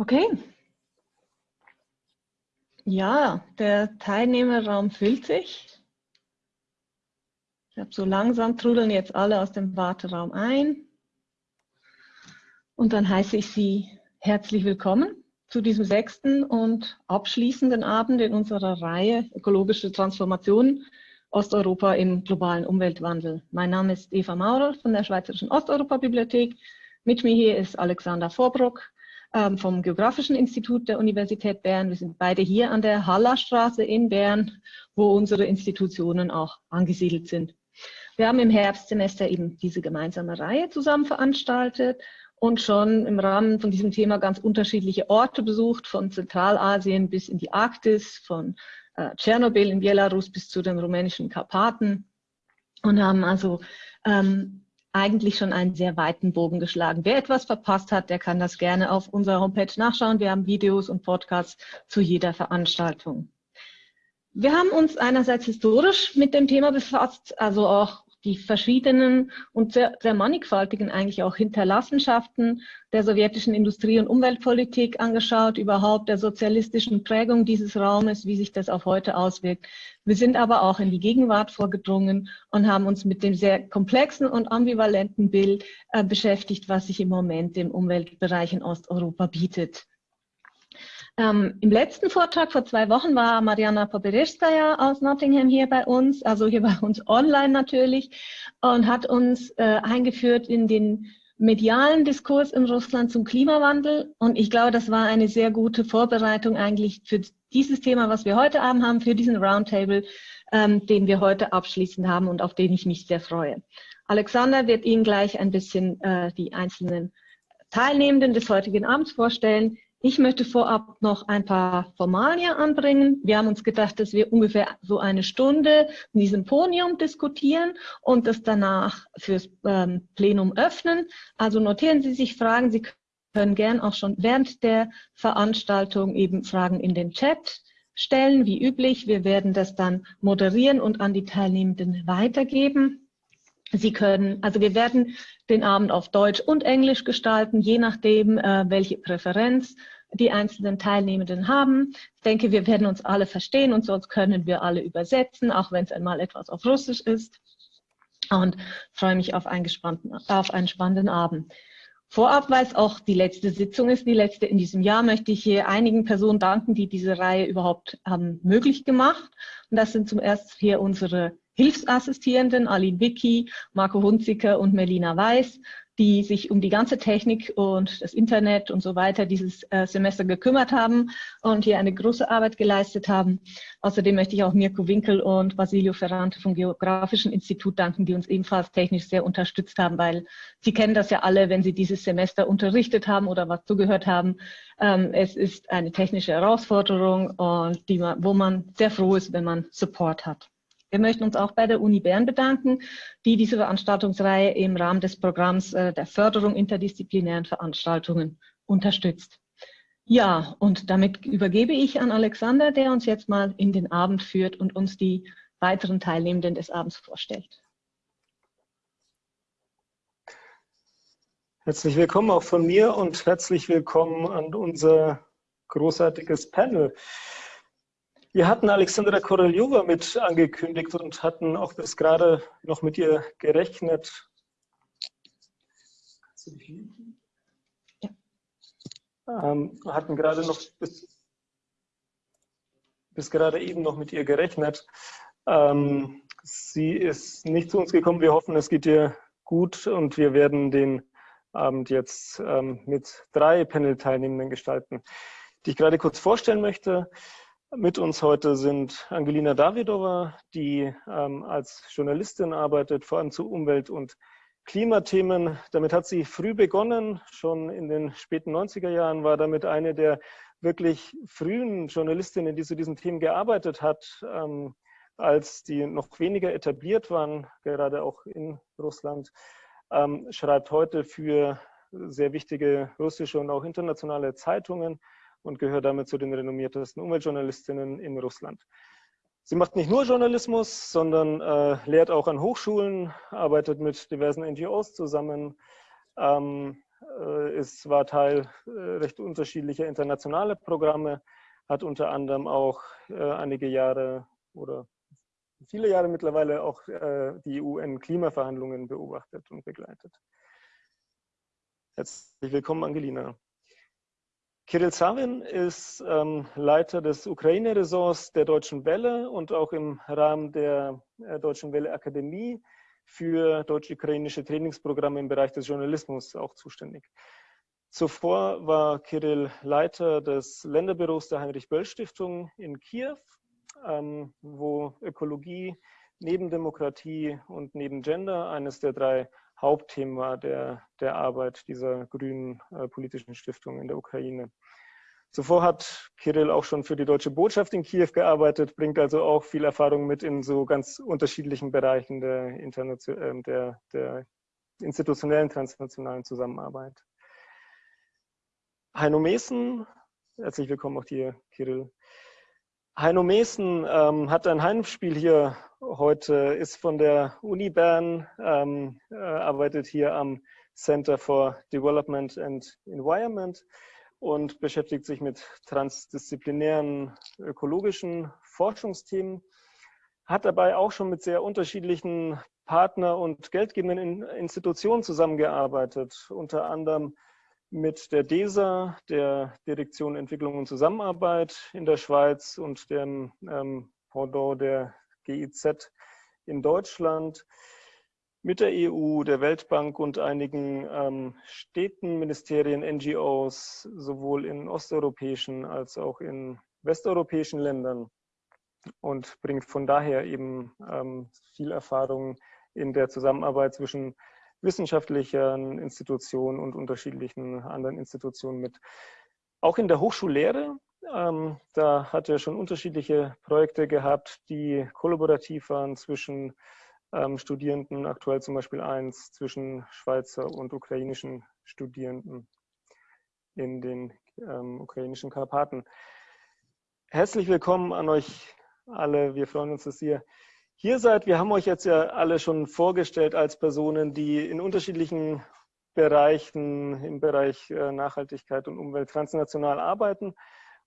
Okay. Ja, der Teilnehmerraum füllt sich. Ich habe so langsam trudeln jetzt alle aus dem Warteraum ein. Und dann heiße ich Sie herzlich willkommen zu diesem sechsten und abschließenden Abend in unserer Reihe Ökologische Transformation Osteuropa im globalen Umweltwandel. Mein Name ist Eva Maurer von der Schweizerischen Osteuropa-Bibliothek. Mit mir hier ist Alexander Vorbruck vom Geografischen Institut der Universität Bern. Wir sind beide hier an der Hallerstraße in Bern, wo unsere Institutionen auch angesiedelt sind. Wir haben im Herbstsemester eben diese gemeinsame Reihe zusammen veranstaltet und schon im Rahmen von diesem Thema ganz unterschiedliche Orte besucht, von Zentralasien bis in die Arktis, von äh, Tschernobyl in Belarus bis zu den rumänischen Karpaten und haben also ähm, eigentlich schon einen sehr weiten Bogen geschlagen. Wer etwas verpasst hat, der kann das gerne auf unserer Homepage nachschauen. Wir haben Videos und Podcasts zu jeder Veranstaltung. Wir haben uns einerseits historisch mit dem Thema befasst, also auch die verschiedenen und sehr, sehr mannigfaltigen eigentlich auch Hinterlassenschaften der sowjetischen Industrie- und Umweltpolitik angeschaut, überhaupt der sozialistischen Prägung dieses Raumes, wie sich das auf heute auswirkt. Wir sind aber auch in die Gegenwart vorgedrungen und haben uns mit dem sehr komplexen und ambivalenten Bild äh, beschäftigt, was sich im Moment im Umweltbereich in Osteuropa bietet. Ähm, Im letzten Vortrag vor zwei Wochen war Mariana Poberezskaya aus Nottingham hier bei uns, also hier bei uns online natürlich, und hat uns äh, eingeführt in den medialen Diskurs in Russland zum Klimawandel. Und ich glaube, das war eine sehr gute Vorbereitung eigentlich für dieses Thema, was wir heute Abend haben, für diesen Roundtable, ähm, den wir heute abschließend haben und auf den ich mich sehr freue. Alexander wird Ihnen gleich ein bisschen äh, die einzelnen Teilnehmenden des heutigen Abends vorstellen. Ich möchte vorab noch ein paar Formalien anbringen. Wir haben uns gedacht, dass wir ungefähr so eine Stunde in diesem Podium diskutieren und das danach fürs ähm, Plenum öffnen. Also notieren Sie sich Fragen. Sie können gern auch schon während der Veranstaltung eben Fragen in den Chat stellen, wie üblich. Wir werden das dann moderieren und an die Teilnehmenden weitergeben. Sie können, also wir werden den Abend auf Deutsch und Englisch gestalten, je nachdem, äh, welche Präferenz die einzelnen Teilnehmenden haben. Ich denke, wir werden uns alle verstehen und sonst können wir alle übersetzen, auch wenn es einmal etwas auf Russisch ist. Und freue mich auf einen, gespannten, auf einen spannenden Abend. Vorab, weil es auch die letzte Sitzung ist, die letzte in diesem Jahr, möchte ich hier einigen Personen danken, die diese Reihe überhaupt haben möglich gemacht. Und das sind zum ersten hier unsere Hilfsassistierenden, Aline Wicki, Marco Hunziker und Melina Weiß, die sich um die ganze Technik und das Internet und so weiter dieses äh, Semester gekümmert haben und hier eine große Arbeit geleistet haben. Außerdem möchte ich auch Mirko Winkel und Basilio Ferrante vom Geografischen Institut danken, die uns ebenfalls technisch sehr unterstützt haben, weil Sie kennen das ja alle, wenn Sie dieses Semester unterrichtet haben oder was zugehört haben. Ähm, es ist eine technische Herausforderung und die man, wo man sehr froh ist, wenn man Support hat. Wir möchten uns auch bei der Uni Bern bedanken, die diese Veranstaltungsreihe im Rahmen des Programms äh, der Förderung interdisziplinären Veranstaltungen unterstützt. Ja, und damit übergebe ich an Alexander, der uns jetzt mal in den Abend führt und uns die weiteren Teilnehmenden des Abends vorstellt. Herzlich willkommen auch von mir und herzlich willkommen an unser großartiges Panel. Wir hatten Alexandra Koreljova mit angekündigt und hatten auch bis gerade noch mit ihr gerechnet. Ja. Ähm, hatten gerade noch bis, bis gerade eben noch mit ihr gerechnet. Ähm, sie ist nicht zu uns gekommen. Wir hoffen, es geht ihr gut und wir werden den Abend jetzt ähm, mit drei Panel-Teilnehmenden gestalten, die ich gerade kurz vorstellen möchte. Mit uns heute sind Angelina Davidova, die ähm, als Journalistin arbeitet, vor allem zu Umwelt- und Klimathemen. Damit hat sie früh begonnen, schon in den späten 90er Jahren war damit eine der wirklich frühen Journalistinnen, die zu diesen Themen gearbeitet hat, ähm, als die noch weniger etabliert waren, gerade auch in Russland, ähm, schreibt heute für sehr wichtige russische und auch internationale Zeitungen und gehört damit zu den renommiertesten Umweltjournalistinnen in Russland. Sie macht nicht nur Journalismus, sondern äh, lehrt auch an Hochschulen, arbeitet mit diversen NGOs zusammen, ähm, äh, ist, war Teil äh, recht unterschiedlicher internationaler Programme, hat unter anderem auch äh, einige Jahre oder viele Jahre mittlerweile auch äh, die UN-Klimaverhandlungen beobachtet und begleitet. Herzlich willkommen, Angelina. Kirill Savin ist ähm, Leiter des Ukraine-Ressorts der Deutschen Welle und auch im Rahmen der äh, Deutschen Welle Akademie für deutsch-ukrainische Trainingsprogramme im Bereich des Journalismus auch zuständig. Zuvor war Kirill Leiter des Länderbüros der Heinrich-Böll-Stiftung in Kiew, ähm, wo Ökologie neben Demokratie und neben Gender eines der drei Hauptthema der, der Arbeit dieser grünen äh, politischen Stiftung in der Ukraine. Zuvor hat Kirill auch schon für die deutsche Botschaft in Kiew gearbeitet, bringt also auch viel Erfahrung mit in so ganz unterschiedlichen Bereichen der, äh, der, der institutionellen transnationalen Zusammenarbeit. Heino Mesen, herzlich willkommen auch dir, Kirill. Heino Mesen ähm, hat ein Heimspiel hier heute, ist von der Uni Bern, ähm, äh, arbeitet hier am Center for Development and Environment und beschäftigt sich mit transdisziplinären ökologischen Forschungsthemen, hat dabei auch schon mit sehr unterschiedlichen Partner- und geldgebenden Institutionen zusammengearbeitet, unter anderem mit der DESA, der Direktion Entwicklung und Zusammenarbeit in der Schweiz und dem ähm, Pendant der GIZ in Deutschland, mit der EU, der Weltbank und einigen ähm, Städten, Ministerien, NGOs, sowohl in osteuropäischen als auch in westeuropäischen Ländern und bringt von daher eben ähm, viel Erfahrung in der Zusammenarbeit zwischen wissenschaftlichen Institutionen und unterschiedlichen anderen Institutionen mit. Auch in der Hochschullehre, ähm, da hat er schon unterschiedliche Projekte gehabt, die kollaborativ waren zwischen ähm, Studierenden, aktuell zum Beispiel eins zwischen Schweizer und ukrainischen Studierenden in den ähm, ukrainischen Karpaten. Herzlich willkommen an euch alle. Wir freuen uns, dass ihr hier seid. Wir haben euch jetzt ja alle schon vorgestellt als Personen, die in unterschiedlichen Bereichen, im Bereich äh, Nachhaltigkeit und Umwelt transnational arbeiten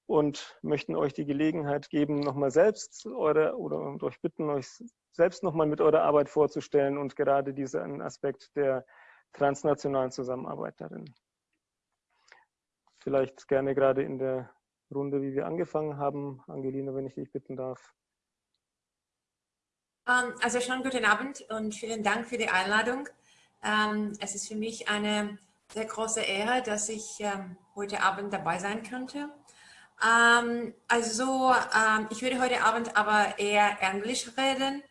und möchten euch die Gelegenheit geben, nochmal selbst eure oder euch bitten, euch selbst nochmal mit eurer Arbeit vorzustellen und gerade diesen Aspekt der transnationalen Zusammenarbeit darin. Vielleicht gerne gerade in der Runde, wie wir angefangen haben. Angelina, wenn ich dich bitten darf. Ähm, also schon guten Abend und vielen Dank für die Einladung. Ähm, es ist für mich eine sehr große Ehre, dass ich ähm, heute Abend dabei sein könnte. Also ich würde heute Abend aber eher Englisch reden.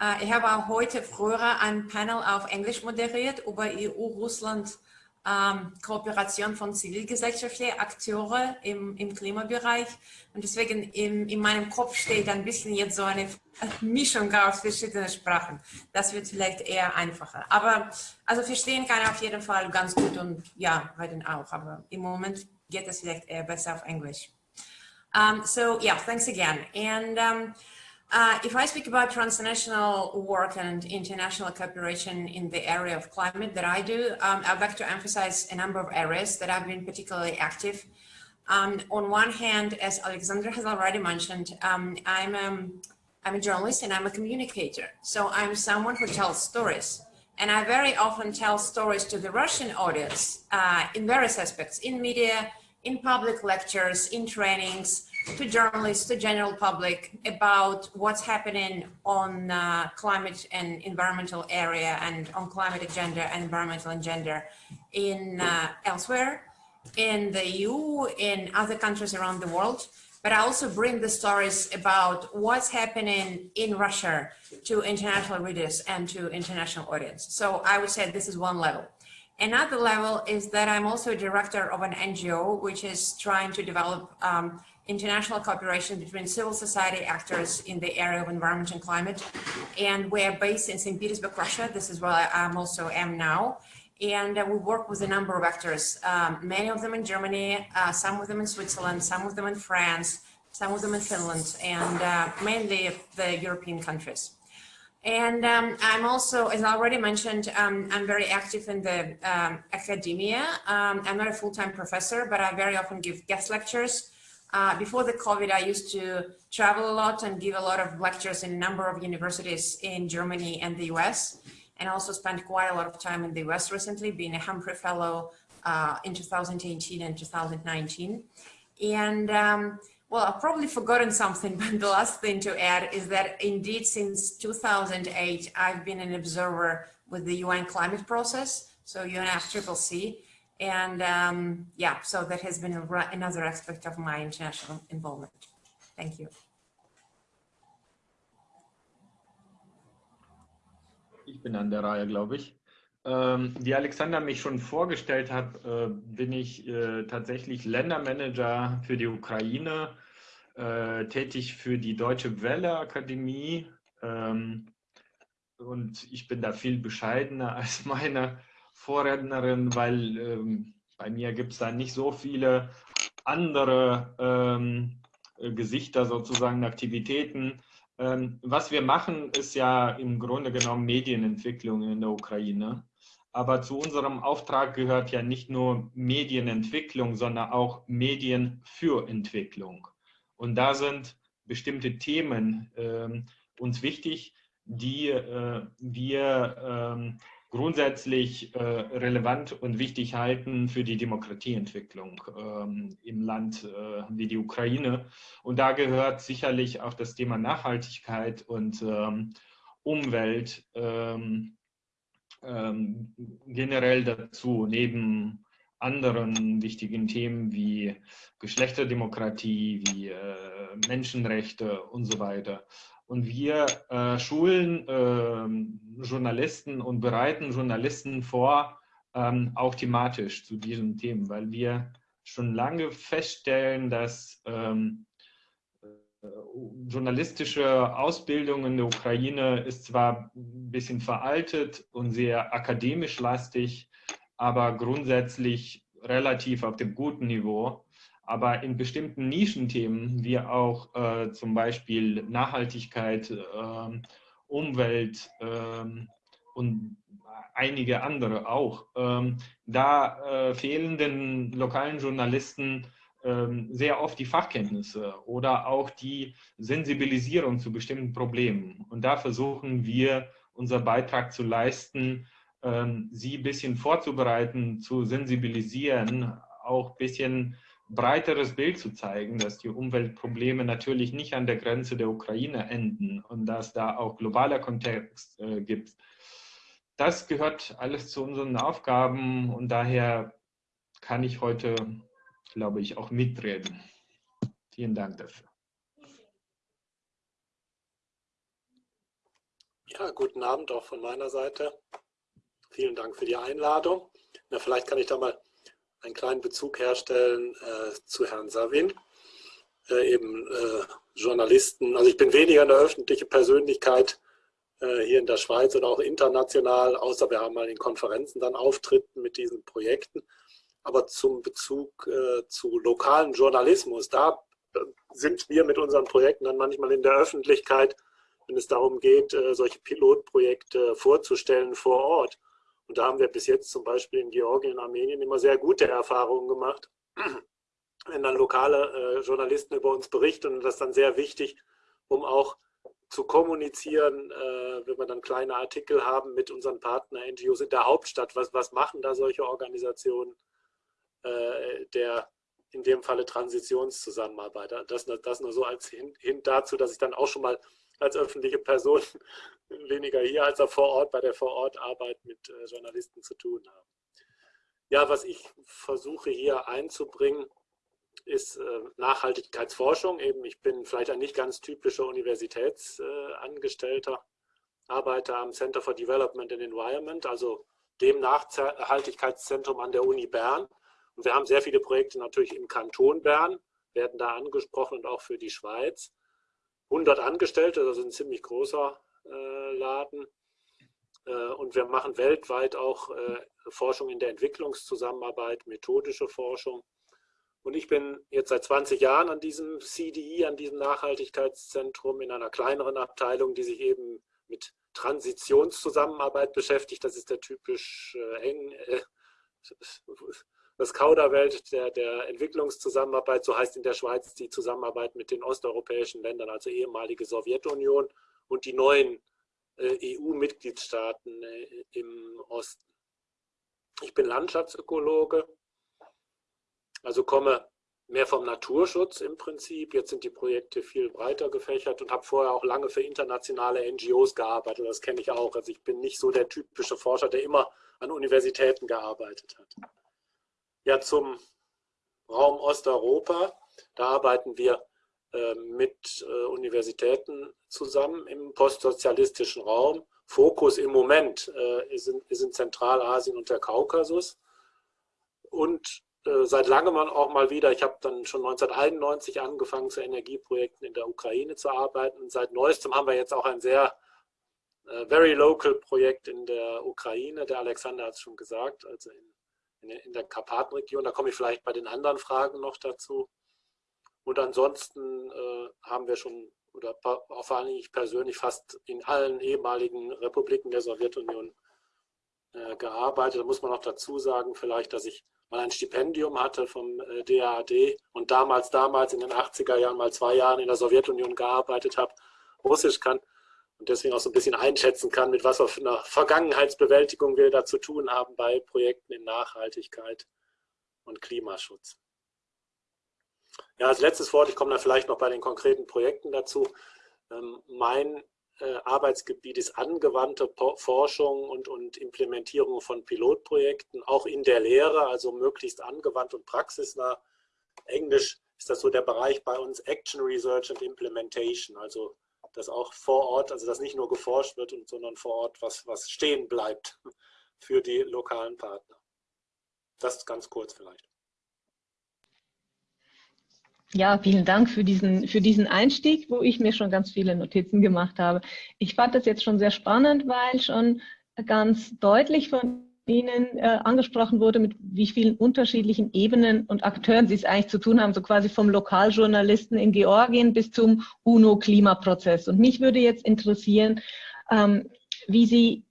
Äh, ich habe auch heute früher ein Panel auf Englisch moderiert über EU-Russland ähm, Kooperation von zivilgesellschaftlichen Akteuren im, im Klimabereich. Und deswegen in, in meinem Kopf steht ein bisschen jetzt so eine Mischung aus verschiedenen Sprachen. Das wird vielleicht eher einfacher. Aber also verstehen kann auf jeden Fall ganz gut und ja, reden auch. Aber im Moment geht es vielleicht eher besser auf Englisch. Um, so yeah, thanks again. And um, Uh, if I speak about transnational work and international cooperation in the area of climate that I do, um, I'd like to emphasize a number of areas that I've been particularly active. Um, on one hand, as Alexandra has already mentioned, um, I'm, um, I'm a journalist and I'm a communicator. So I'm someone who tells stories. And I very often tell stories to the Russian audience uh, in various aspects, in media, in public lectures, in trainings, to journalists, to general public about what's happening on uh, climate and environmental area and on climate agenda and environmental agenda in uh, elsewhere, in the EU, in other countries around the world. But I also bring the stories about what's happening in Russia to international readers and to international audience. So I would say this is one level. Another level is that I'm also a director of an NGO, which is trying to develop um, international cooperation between civil society actors in the area of environment and climate. And we're based in St. Petersburg, Russia. This is where I am also am now. And uh, we work with a number of actors, um, many of them in Germany, uh, some of them in Switzerland, some of them in France, some of them in Finland, and uh, mainly the European countries. And um, I'm also, as I already mentioned, um, I'm very active in the um, academia. Um, I'm not a full-time professor, but I very often give guest lectures. Uh, before the COVID, I used to travel a lot and give a lot of lectures in a number of universities in Germany and the US, and also spent quite a lot of time in the US recently, being a Humphrey Fellow uh, in 2018 and 2019. And um, well, I've probably forgotten something, but the last thing to add is that indeed since 2008, I've been an observer with the UN climate process, so UNFCCC. And um, yeah, so that has been another aspect of my international involvement. Thank you. Ich bin an der Reihe, glaube ich. Ähm, wie Alexander mich schon vorgestellt hat, äh, bin ich äh, tatsächlich Ländermanager für die Ukraine, äh, tätig für die Deutsche Welle Akademie ähm, und ich bin da viel bescheidener als meine Vorrednerin, weil ähm, bei mir gibt es da nicht so viele andere ähm, Gesichter sozusagen, Aktivitäten. Ähm, was wir machen, ist ja im Grunde genommen Medienentwicklung in der Ukraine. Aber zu unserem Auftrag gehört ja nicht nur Medienentwicklung, sondern auch Medien für Entwicklung. Und da sind bestimmte Themen äh, uns wichtig, die äh, wir äh, grundsätzlich äh, relevant und wichtig halten für die Demokratieentwicklung ähm, im Land äh, wie die Ukraine. Und da gehört sicherlich auch das Thema Nachhaltigkeit und ähm, Umwelt ähm, ähm, generell dazu, neben anderen wichtigen Themen wie Geschlechterdemokratie, wie äh, Menschenrechte und so weiter. Und wir äh, schulen äh, Journalisten und bereiten Journalisten vor, ähm, auch thematisch zu diesen Themen, weil wir schon lange feststellen, dass ähm, journalistische Ausbildung in der Ukraine ist zwar ein bisschen veraltet und sehr akademisch lastig, aber grundsätzlich relativ auf dem guten Niveau. Aber in bestimmten Nischenthemen, wie auch äh, zum Beispiel Nachhaltigkeit, äh, Umwelt äh, und einige andere auch, ähm, da äh, fehlen den lokalen Journalisten ähm, sehr oft die Fachkenntnisse oder auch die Sensibilisierung zu bestimmten Problemen. Und da versuchen wir, unser Beitrag zu leisten, ähm, sie ein bisschen vorzubereiten, zu sensibilisieren, auch ein bisschen breiteres Bild zu zeigen, dass die Umweltprobleme natürlich nicht an der Grenze der Ukraine enden und dass da auch globaler Kontext äh, gibt. Das gehört alles zu unseren Aufgaben und daher kann ich heute glaube ich, auch mitreden. Vielen Dank dafür. Ja, guten Abend auch von meiner Seite. Vielen Dank für die Einladung. Na, vielleicht kann ich da mal einen kleinen Bezug herstellen äh, zu Herrn Savin, äh, eben äh, Journalisten. Also ich bin weniger eine öffentliche Persönlichkeit äh, hier in der Schweiz oder auch international, außer wir haben mal in Konferenzen dann Auftritten mit diesen Projekten aber zum Bezug äh, zu lokalen Journalismus, da äh, sind wir mit unseren Projekten dann manchmal in der Öffentlichkeit, wenn es darum geht, solche Pilotprojekte vorzustellen vor Ort. Und da haben wir bis jetzt zum Beispiel in Georgien Armenien immer sehr gute Erfahrungen gemacht, wenn dann lokale äh, Journalisten über uns berichten und das ist dann sehr wichtig, um auch zu kommunizieren, äh, wenn wir dann kleine Artikel haben mit unseren Partner-NGOs in der Hauptstadt. Was, was machen da solche Organisationen? Äh, der in dem Falle Transitionszusammenarbeit. Das, das nur so als Hint, Hint dazu, dass ich dann auch schon mal als öffentliche Person weniger hier als auch vor Ort bei der Vorortarbeit mit äh, Journalisten zu tun habe. Ja, was ich versuche hier einzubringen, ist äh, Nachhaltigkeitsforschung. Eben, ich bin vielleicht ein nicht ganz typischer Universitätsangestellter, arbeite am Center for Development and Environment, also dem Nachhaltigkeitszentrum an der Uni Bern und wir haben sehr viele Projekte natürlich im Kanton Bern, werden da angesprochen und auch für die Schweiz. 100 Angestellte, das ist ein ziemlich großer äh, Laden. Äh, und wir machen weltweit auch äh, Forschung in der Entwicklungszusammenarbeit, methodische Forschung. Und ich bin jetzt seit 20 Jahren an diesem CDI, an diesem Nachhaltigkeitszentrum in einer kleineren Abteilung, die sich eben mit Transitionszusammenarbeit beschäftigt. Das ist der typisch äh, eng, äh, das Kauderwelt der, der Entwicklungszusammenarbeit, so heißt in der Schweiz die Zusammenarbeit mit den osteuropäischen Ländern, also ehemalige Sowjetunion und die neuen äh, EU-Mitgliedstaaten äh, im Osten. Ich bin Landschaftsökologe, also komme mehr vom Naturschutz im Prinzip. Jetzt sind die Projekte viel breiter gefächert und habe vorher auch lange für internationale NGOs gearbeitet. Das kenne ich auch. Also ich bin nicht so der typische Forscher, der immer an Universitäten gearbeitet hat. Ja, zum Raum Osteuropa. Da arbeiten wir äh, mit äh, Universitäten zusammen im postsozialistischen Raum. Fokus im Moment äh, ist, in, ist in Zentralasien und der Kaukasus. Und äh, seit langem auch mal wieder, ich habe dann schon 1991 angefangen, zu Energieprojekten in der Ukraine zu arbeiten. Und seit neuestem haben wir jetzt auch ein sehr äh, very local Projekt in der Ukraine. Der Alexander hat es schon gesagt, also in, in, in der Karpatenregion. Da komme ich vielleicht bei den anderen Fragen noch dazu. Und ansonsten äh, haben wir schon, oder vor allem ich persönlich, fast in allen ehemaligen Republiken der Sowjetunion äh, gearbeitet. Da muss man noch dazu sagen, vielleicht, dass ich mal ein Stipendium hatte vom äh, DAAD und damals, damals in den 80er Jahren mal zwei Jahren in der Sowjetunion gearbeitet habe, Russisch kann und deswegen auch so ein bisschen einschätzen kann, mit was für einer Vergangenheitsbewältigung wir da zu tun haben bei Projekten in Nachhaltigkeit und Klimaschutz. Ja, als letztes Wort, ich komme dann vielleicht noch bei den konkreten Projekten dazu. Ähm, mein äh, Arbeitsgebiet ist angewandte Forschung und, und Implementierung von Pilotprojekten, auch in der Lehre, also möglichst angewandt und praxisnah. Englisch ist das so der Bereich bei uns Action Research and Implementation, also dass auch vor Ort, also dass nicht nur geforscht wird, sondern vor Ort was, was stehen bleibt für die lokalen Partner. Das ganz kurz vielleicht. Ja, vielen Dank für diesen, für diesen Einstieg, wo ich mir schon ganz viele Notizen gemacht habe. Ich fand das jetzt schon sehr spannend, weil schon ganz deutlich von Ihnen äh, angesprochen wurde, mit wie vielen unterschiedlichen Ebenen und Akteuren Sie es eigentlich zu tun haben, so quasi vom Lokaljournalisten in Georgien bis zum UNO-Klimaprozess. Und mich würde jetzt interessieren, ähm, wie Sie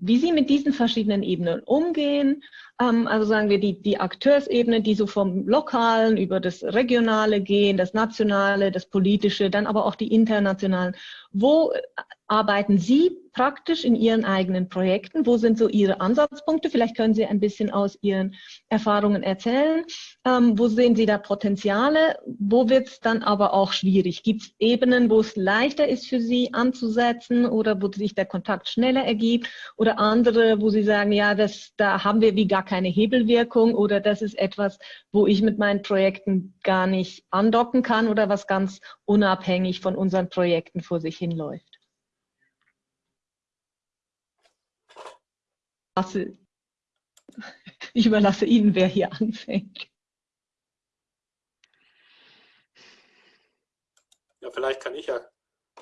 wie Sie mit diesen verschiedenen Ebenen umgehen. Ähm, also sagen wir die, die Akteursebene, die so vom Lokalen über das Regionale gehen, das Nationale, das Politische, dann aber auch die internationalen. Wo arbeiten Sie praktisch in Ihren eigenen Projekten? Wo sind so Ihre Ansatzpunkte? Vielleicht können Sie ein bisschen aus Ihren Erfahrungen erzählen. Ähm, wo sehen Sie da Potenziale? Wo wird es dann aber auch schwierig? Gibt es Ebenen, wo es leichter ist für Sie anzusetzen oder wo sich der Kontakt schneller ergibt? Oder andere, wo Sie sagen, ja, das, da haben wir wie gar keine Hebelwirkung oder das ist etwas, wo ich mit meinen Projekten gar nicht andocken kann oder was ganz unabhängig von unseren Projekten vor sich hinläuft? ich überlasse Ihnen, wer hier anfängt. Ja, vielleicht kann ich ja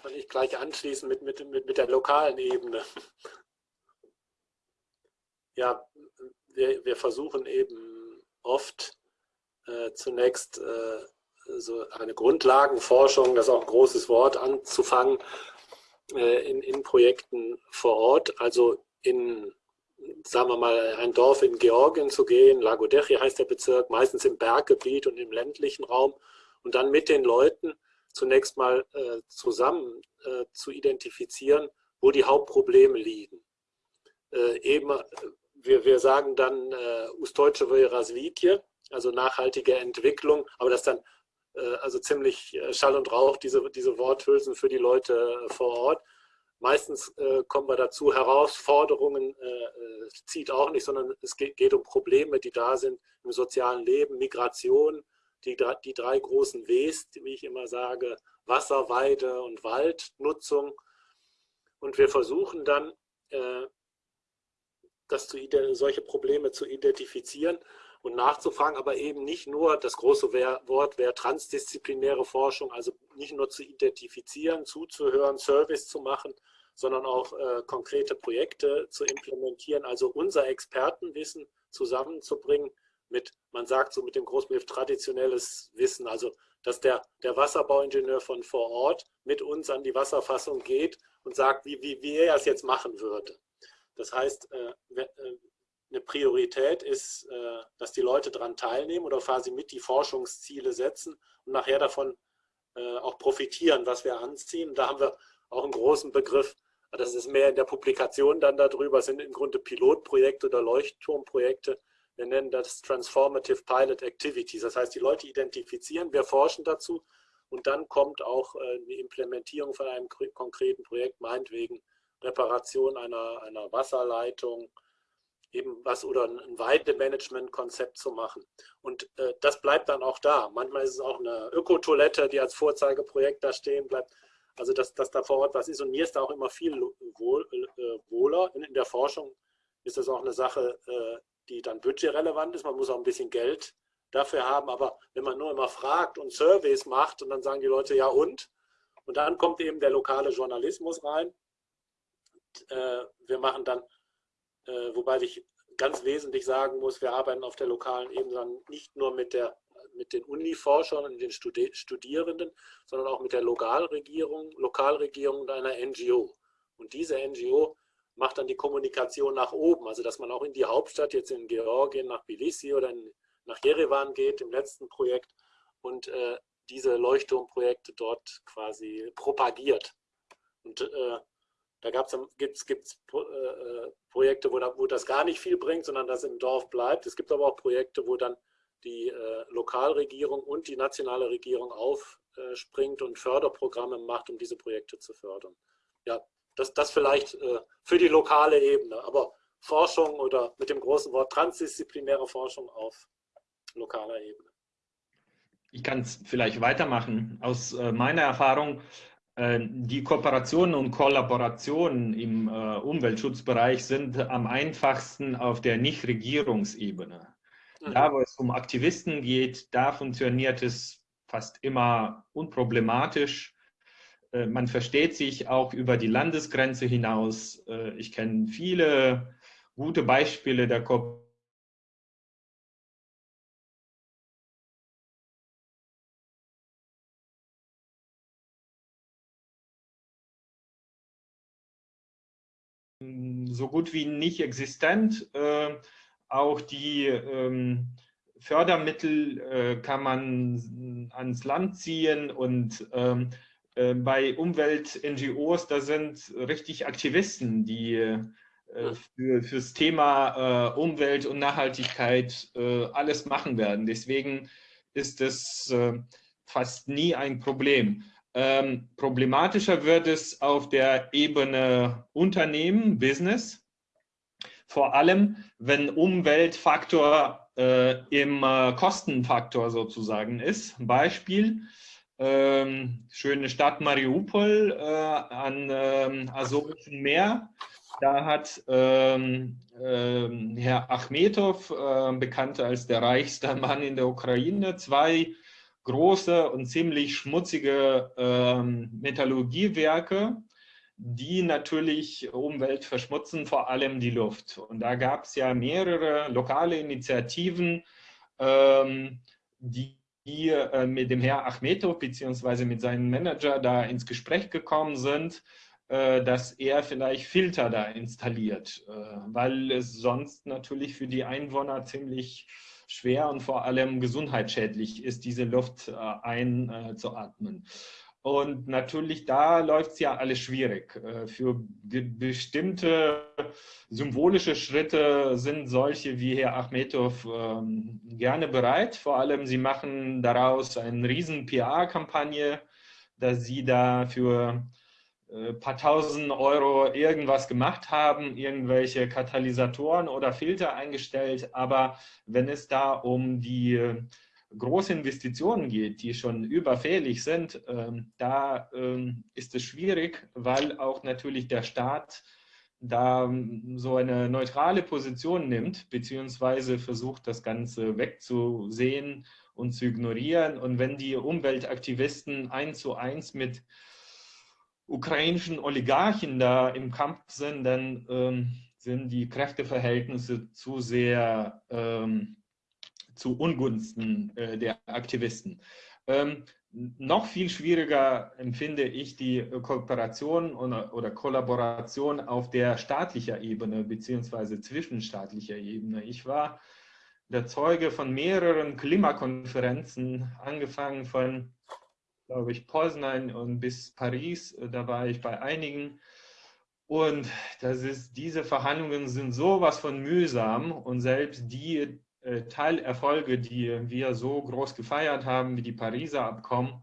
kann ich gleich anschließen mit, mit, mit, mit der lokalen Ebene. Ja, wir, wir versuchen eben oft äh, zunächst äh, so eine Grundlagenforschung, das ist auch ein großes Wort, anzufangen äh, in, in Projekten vor Ort, also in sagen wir mal, ein Dorf in Georgien zu gehen, Lagodechi heißt der Bezirk, meistens im Berggebiet und im ländlichen Raum und dann mit den Leuten zunächst mal äh, zusammen äh, zu identifizieren, wo die Hauptprobleme liegen. Äh, eben, wir, wir sagen dann äh, Ustojčevoje Razvitje, also nachhaltige Entwicklung, aber das dann äh, also ziemlich äh, Schall und Rauch, diese, diese Worthülsen für die Leute äh, vor Ort. Meistens äh, kommen wir dazu, Herausforderungen äh, äh, zieht auch nicht, sondern es geht, geht, um Probleme, die da sind im sozialen Leben, Migration, die, die drei großen Ws, wie ich immer sage, Wasser, Weide und Waldnutzung. Und wir versuchen dann, äh, das zu, solche Probleme zu identifizieren und nachzufragen, aber eben nicht nur, das große Wort wäre transdisziplinäre Forschung, also nicht nur zu identifizieren, zuzuhören, Service zu machen, sondern auch äh, konkrete Projekte zu implementieren, also unser Expertenwissen zusammenzubringen mit, man sagt so mit dem Großbegriff traditionelles Wissen, also dass der, der Wasserbauingenieur von vor Ort mit uns an die Wasserfassung geht und sagt, wie, wie, wie er es jetzt machen würde. Das heißt, äh, äh, eine Priorität ist, äh, dass die Leute daran teilnehmen oder quasi mit die Forschungsziele setzen und nachher davon auch profitieren, was wir anziehen. Da haben wir auch einen großen Begriff, das ist mehr in der Publikation dann darüber, sind im Grunde Pilotprojekte oder Leuchtturmprojekte. Wir nennen das Transformative Pilot Activities. Das heißt, die Leute identifizieren, wir forschen dazu und dann kommt auch die Implementierung von einem konkreten Projekt, meinetwegen Reparation einer, einer Wasserleitung, eben was oder ein Weidemanagement-Konzept zu machen. Und äh, das bleibt dann auch da. Manchmal ist es auch eine Ökotoilette, die als Vorzeigeprojekt da stehen bleibt. Also dass, dass da vor Ort was ist. Und mir ist da auch immer viel wohl, äh, wohler. In, in, der Forschung ist das auch eine Sache, äh, die dann budgetrelevant ist. Man muss auch ein bisschen Geld dafür haben. Aber wenn man nur immer fragt und Surveys macht und dann sagen die Leute, ja und? Und dann kommt eben der lokale Journalismus rein. Äh, wir machen dann äh, wobei ich ganz wesentlich sagen muss, wir arbeiten auf der lokalen Ebene nicht nur mit, der, mit den Uniforschern und den Studierenden, sondern auch mit der Lokalregierung, Lokalregierung und einer NGO. Und diese NGO macht dann die Kommunikation nach oben, also dass man auch in die Hauptstadt, jetzt in Georgien, nach Tbilisi oder in, nach Jerewan geht, im letzten Projekt, und äh, diese Leuchtturmprojekte dort quasi propagiert. Und äh, da gibt es äh, äh, Projekte, wo, da, wo, das gar nicht viel bringt, sondern das im Dorf bleibt. Es gibt aber auch Projekte, wo dann die äh, Lokalregierung und die nationale Regierung aufspringt und Förderprogramme macht, um diese Projekte zu fördern. Ja, das, das vielleicht äh, für die lokale Ebene, aber Forschung oder mit dem großen Wort transdisziplinäre Forschung auf lokaler Ebene. Ich kann es vielleicht weitermachen. Aus äh, meiner Erfahrung die Kooperationen und Kollaborationen im äh, Umweltschutzbereich sind am einfachsten auf der Nichtregierungsebene. Mhm. Da, wo es um Aktivisten geht, da funktioniert es fast immer unproblematisch. Äh, man versteht sich auch über die Landesgrenze hinaus. Ich kenne viele gute Beispiele der Kooperation so gut wie nicht existent. Äh, auch die ähm, Fördermittel äh, kann man ans Land ziehen und ähm, äh, bei Umwelt-NGOs, da sind richtig Aktivisten, die äh, für, fürs Thema äh, Umwelt und Nachhaltigkeit äh, alles machen werden. Deswegen ist es fast nie ein Problem. Ähm, problematischer wird es auf der Ebene Unternehmen, Business, vor allem wenn Umweltfaktor äh, im äh, Kostenfaktor sozusagen ist. Beispiel, ähm, schöne Stadt Mariupol äh, an ähm, Asowischen Meer. Da hat ähm, ähm Herr Achmetow, äh, bekannt als der reichste Mann in der Ukraine, zwei große und ziemlich schmutzige ähm, Metallurgiewerke, die natürlich Umwelt verschmutzen, vor allem die Luft. Und da gab es ja mehrere lokale Initiativen, ähm, die die äh, mit dem Herr Achmetow bzw. mit seinem Manager da ins Gespräch gekommen sind, äh, dass er vielleicht Filter da installiert, äh, weil es sonst natürlich für die Einwohner ziemlich schwer und vor allem gesundheitsschädlich ist, diese Luft äh, einzuatmen. Und natürlich, da läuft es ja alles schwierig. Äh, für bestimmte symbolische Schritte sind solche wie Herr Achmetow ähm, gerne bereit. Vor allem, sie machen daraus eine riesen PR-Kampagne, dass sie da für äh, paar tausend Euro irgendwas gemacht haben, irgendwelche Katalysatoren oder Filter eingestellt. Aber wenn es da um die äh, große Investitionen geht, die schon überfällig sind, ähm, da ähm, ist es schwierig, weil auch natürlich der Staat da ähm, so eine neutrale Position nimmt, beziehungsweise versucht, das Ganze wegzusehen und zu ignorieren. Und wenn die Umweltaktivisten eins zu eins mit ukrainischen Oligarchen da im Kampf sind, dann ähm, sind die Kräfteverhältnisse zu sehr ähm, zu Ungunsten äh, der Aktivisten. Ähm, noch viel schwieriger empfinde ich die Kooperation oder, oder Kollaboration auf der staatlicher Ebene beziehungsweise zwischenstaatlicher Ebene. Ich war der Zeuge von mehreren Klimakonferenzen, angefangen von, glaube ich, Poznan und bis Paris. Da war ich bei einigen. Und das ist, diese Verhandlungen sind sowas von mühsam und selbst die äh, Teilerfolge, die wir so groß gefeiert haben, wie die Pariser Abkommen,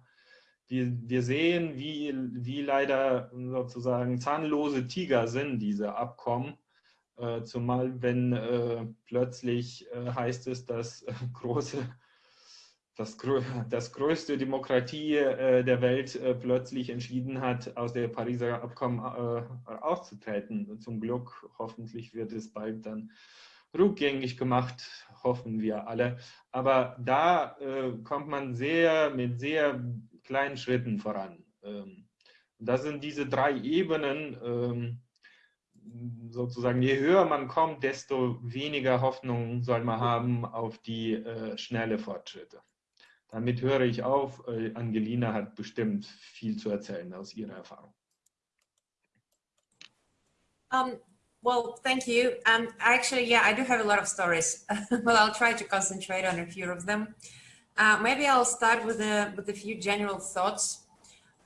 wir, wir sehen, wie, wie leider sozusagen zahnlose Tiger sind diese Abkommen. Äh, zumal wenn äh, plötzlich äh, heißt es, dass äh, große, das, das größte Demokratie äh, der Welt äh, plötzlich entschieden hat, aus der Pariser Abkommen auszutreten. Zum Glück, hoffentlich wird es bald dann rückgängig gemacht, hoffen wir alle. Aber da kommt man sehr mit sehr kleinen Schritten voran. Ähm, das sind diese drei Ebenen, ähm, sozusagen, je höher man kommt, desto weniger Hoffnung soll man haben auf die äh, schnelle Fortschritte. Damit höre ich auf. Äh, Angelina hat bestimmt viel zu erzählen aus ihrer Erfahrung. Um, well, thank you. Um, actually, yeah, I do have a lot of stories, but I'll try to concentrate on a few of them. Uh, maybe I'll start with a, with a few general thoughts.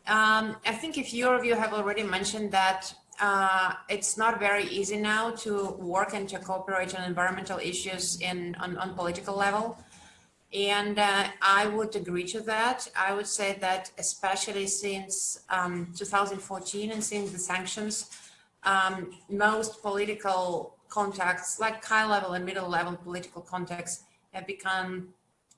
Um, I think a few of you have already mentioned that uh, it's not very easy now to work and to cooperate on environmental issues in on, on political level. And uh, I would agree to that. I would say that especially since um, 2014 and since the sanctions, um, most political contacts, like high level and middle level political contacts, have become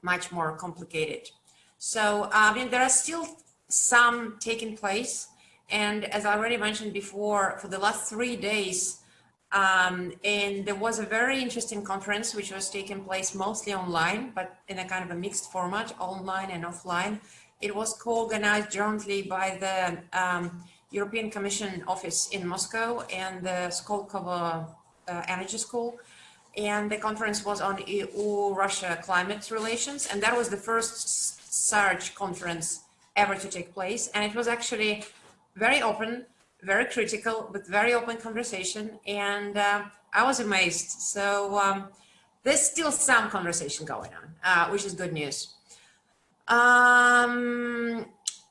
much more complicated. So, I mean, there are still some taking place, and as I already mentioned before, for the last three days, um, and there was a very interesting conference which was taking place mostly online, but in a kind of a mixed format, online and offline. It was co-organized jointly by the um, European Commission office in Moscow and the Skolkovo uh, Energy School. And the conference was on EU-Russia climate relations. And that was the first SARG conference ever to take place. And it was actually very open, very critical, but very open conversation. And uh, I was amazed. So um, there's still some conversation going on, uh, which is good news. Um,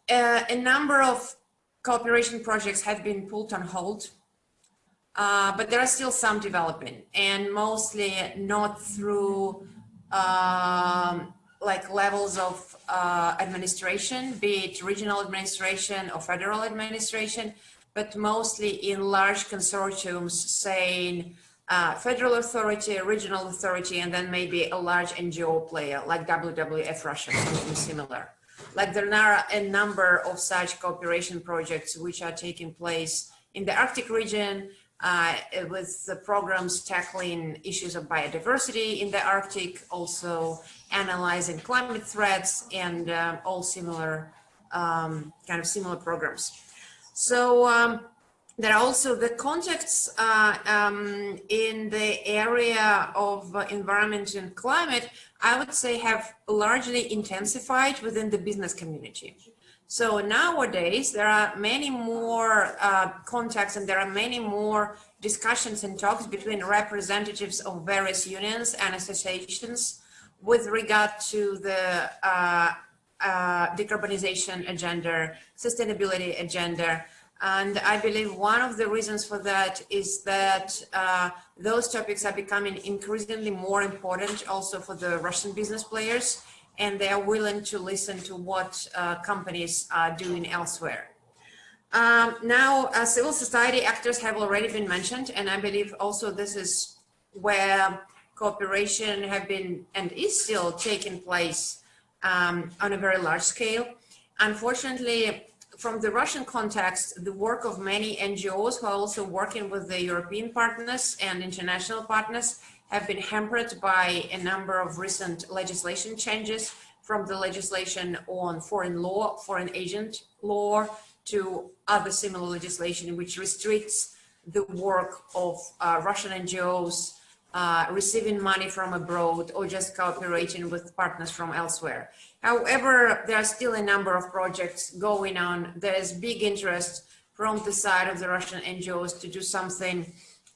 uh, a number of cooperation projects have been put on hold, uh, but there are still some development and mostly not through um, like levels of uh, administration, be it regional administration or federal administration, but mostly in large consortiums saying uh, federal authority, regional authority, and then maybe a large NGO player like WWF Russia, something similar. Like there are a number of such cooperation projects which are taking place in the Arctic region, uh, with the programs tackling issues of biodiversity in the Arctic, also analyzing climate threats and uh, all similar um, kind of similar programs. So um, there are also the contexts uh, um, in the area of uh, environment and climate, I would say have largely intensified within the business community. So nowadays, there are many more uh, contacts and there are many more discussions and talks between representatives of various unions and associations with regard to the uh, uh, decarbonization agenda, sustainability agenda. And I believe one of the reasons for that is that uh, those topics are becoming increasingly more important also for the Russian business players and they are willing to listen to what uh, companies are doing elsewhere. Um, now, uh, civil society actors have already been mentioned, and I believe also this is where cooperation have been and is still taking place um, on a very large scale. Unfortunately, from the Russian context, the work of many NGOs who are also working with the European partners and international partners have been hampered by a number of recent legislation changes from the legislation on foreign law, foreign agent law, to other similar legislation which restricts the work of uh, Russian NGOs uh, receiving money from abroad or just cooperating with partners from elsewhere. However, there are still a number of projects going on. There's big interest from the side of the Russian NGOs to do something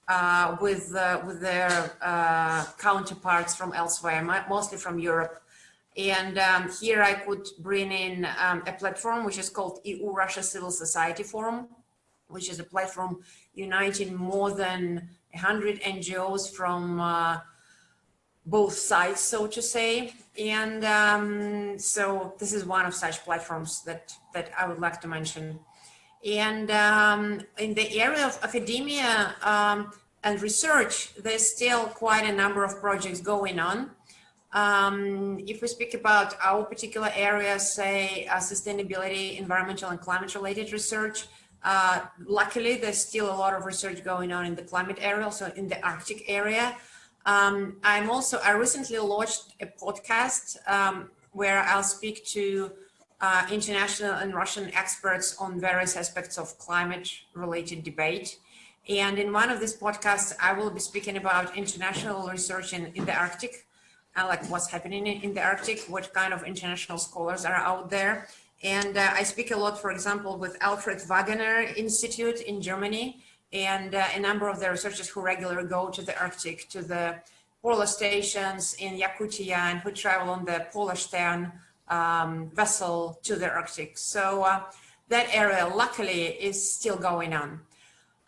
uh, with, uh, with their uh, counterparts from elsewhere, mostly from Europe. And um, here I could bring in um, a platform which is called EU-Russia Civil Society Forum, which is a platform uniting more than 100 NGOs from uh, both sides, so to say. And um, so this is one of such platforms that, that I would like to mention. And um, in the area of academia um, and research, there's still quite a number of projects going on. Um, if we speak about our particular areas, say uh, sustainability, environmental and climate related research, uh, luckily, there's still a lot of research going on in the climate area, also in the Arctic area. Um, I'm also, I recently launched a podcast um, where I'll speak to uh, international and Russian experts on various aspects of climate related debate. And in one of these podcasts, I will be speaking about international research in, in the Arctic, uh, like what's happening in, in the Arctic, what kind of international scholars are out there, and uh, I speak a lot, for example, with Alfred Wegener Institute in Germany and uh, a number of the researchers who regularly go to the Arctic, to the polar stations in Yakutia and who travel on the Polarstern um, vessel to the Arctic. So uh, that area, luckily, is still going on.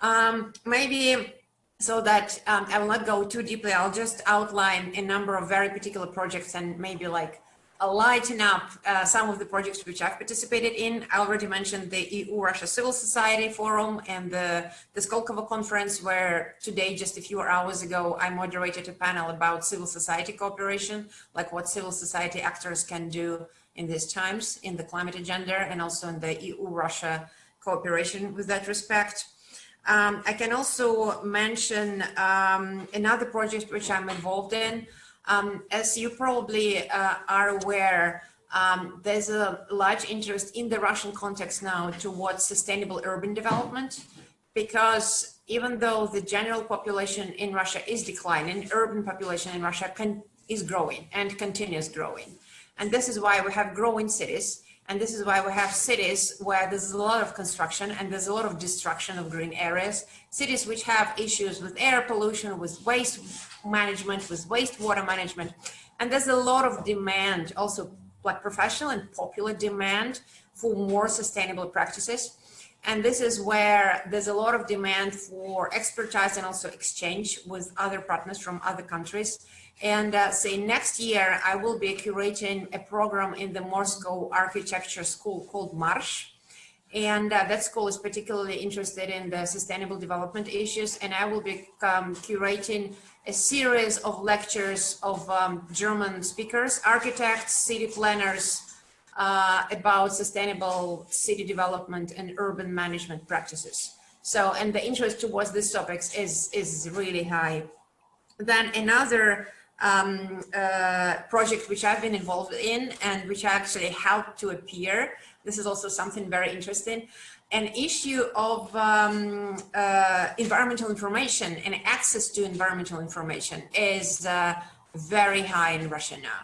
Um, maybe so that um, I will not go too deeply, I'll just outline a number of very particular projects and maybe like lighten up uh, some of the projects which I've participated in. I already mentioned the EU-Russia Civil Society Forum and the, the Skolkovo Conference, where today, just a few hours ago, I moderated a panel about civil society cooperation, like what civil society actors can do in these times in the climate agenda and also in the EU-Russia cooperation with that respect. Um, I can also mention um, another project which I'm involved in, um, as you probably uh, are aware, um, there's a large interest in the Russian context now towards sustainable urban development, because even though the general population in Russia is declining, urban population in Russia can, is growing and continues growing. And this is why we have growing cities. And this is why we have cities where there's a lot of construction and there's a lot of destruction of green areas. Cities which have issues with air pollution, with waste management, with wastewater management. And there's a lot of demand, also like professional and popular demand for more sustainable practices. And this is where there's a lot of demand for expertise and also exchange with other partners from other countries. And uh, say next year, I will be curating a program in the Moscow Architecture School called Marsh. And uh, that school is particularly interested in the sustainable development issues. And I will be um, curating a series of lectures of um, German speakers, architects, city planners, uh, about sustainable city development and urban management practices. So, and the interest towards these topics is, is really high. Then another um, uh, project which I've been involved in and which actually helped to appear, this is also something very interesting, an issue of um, uh, environmental information and access to environmental information is uh, very high in Russia now.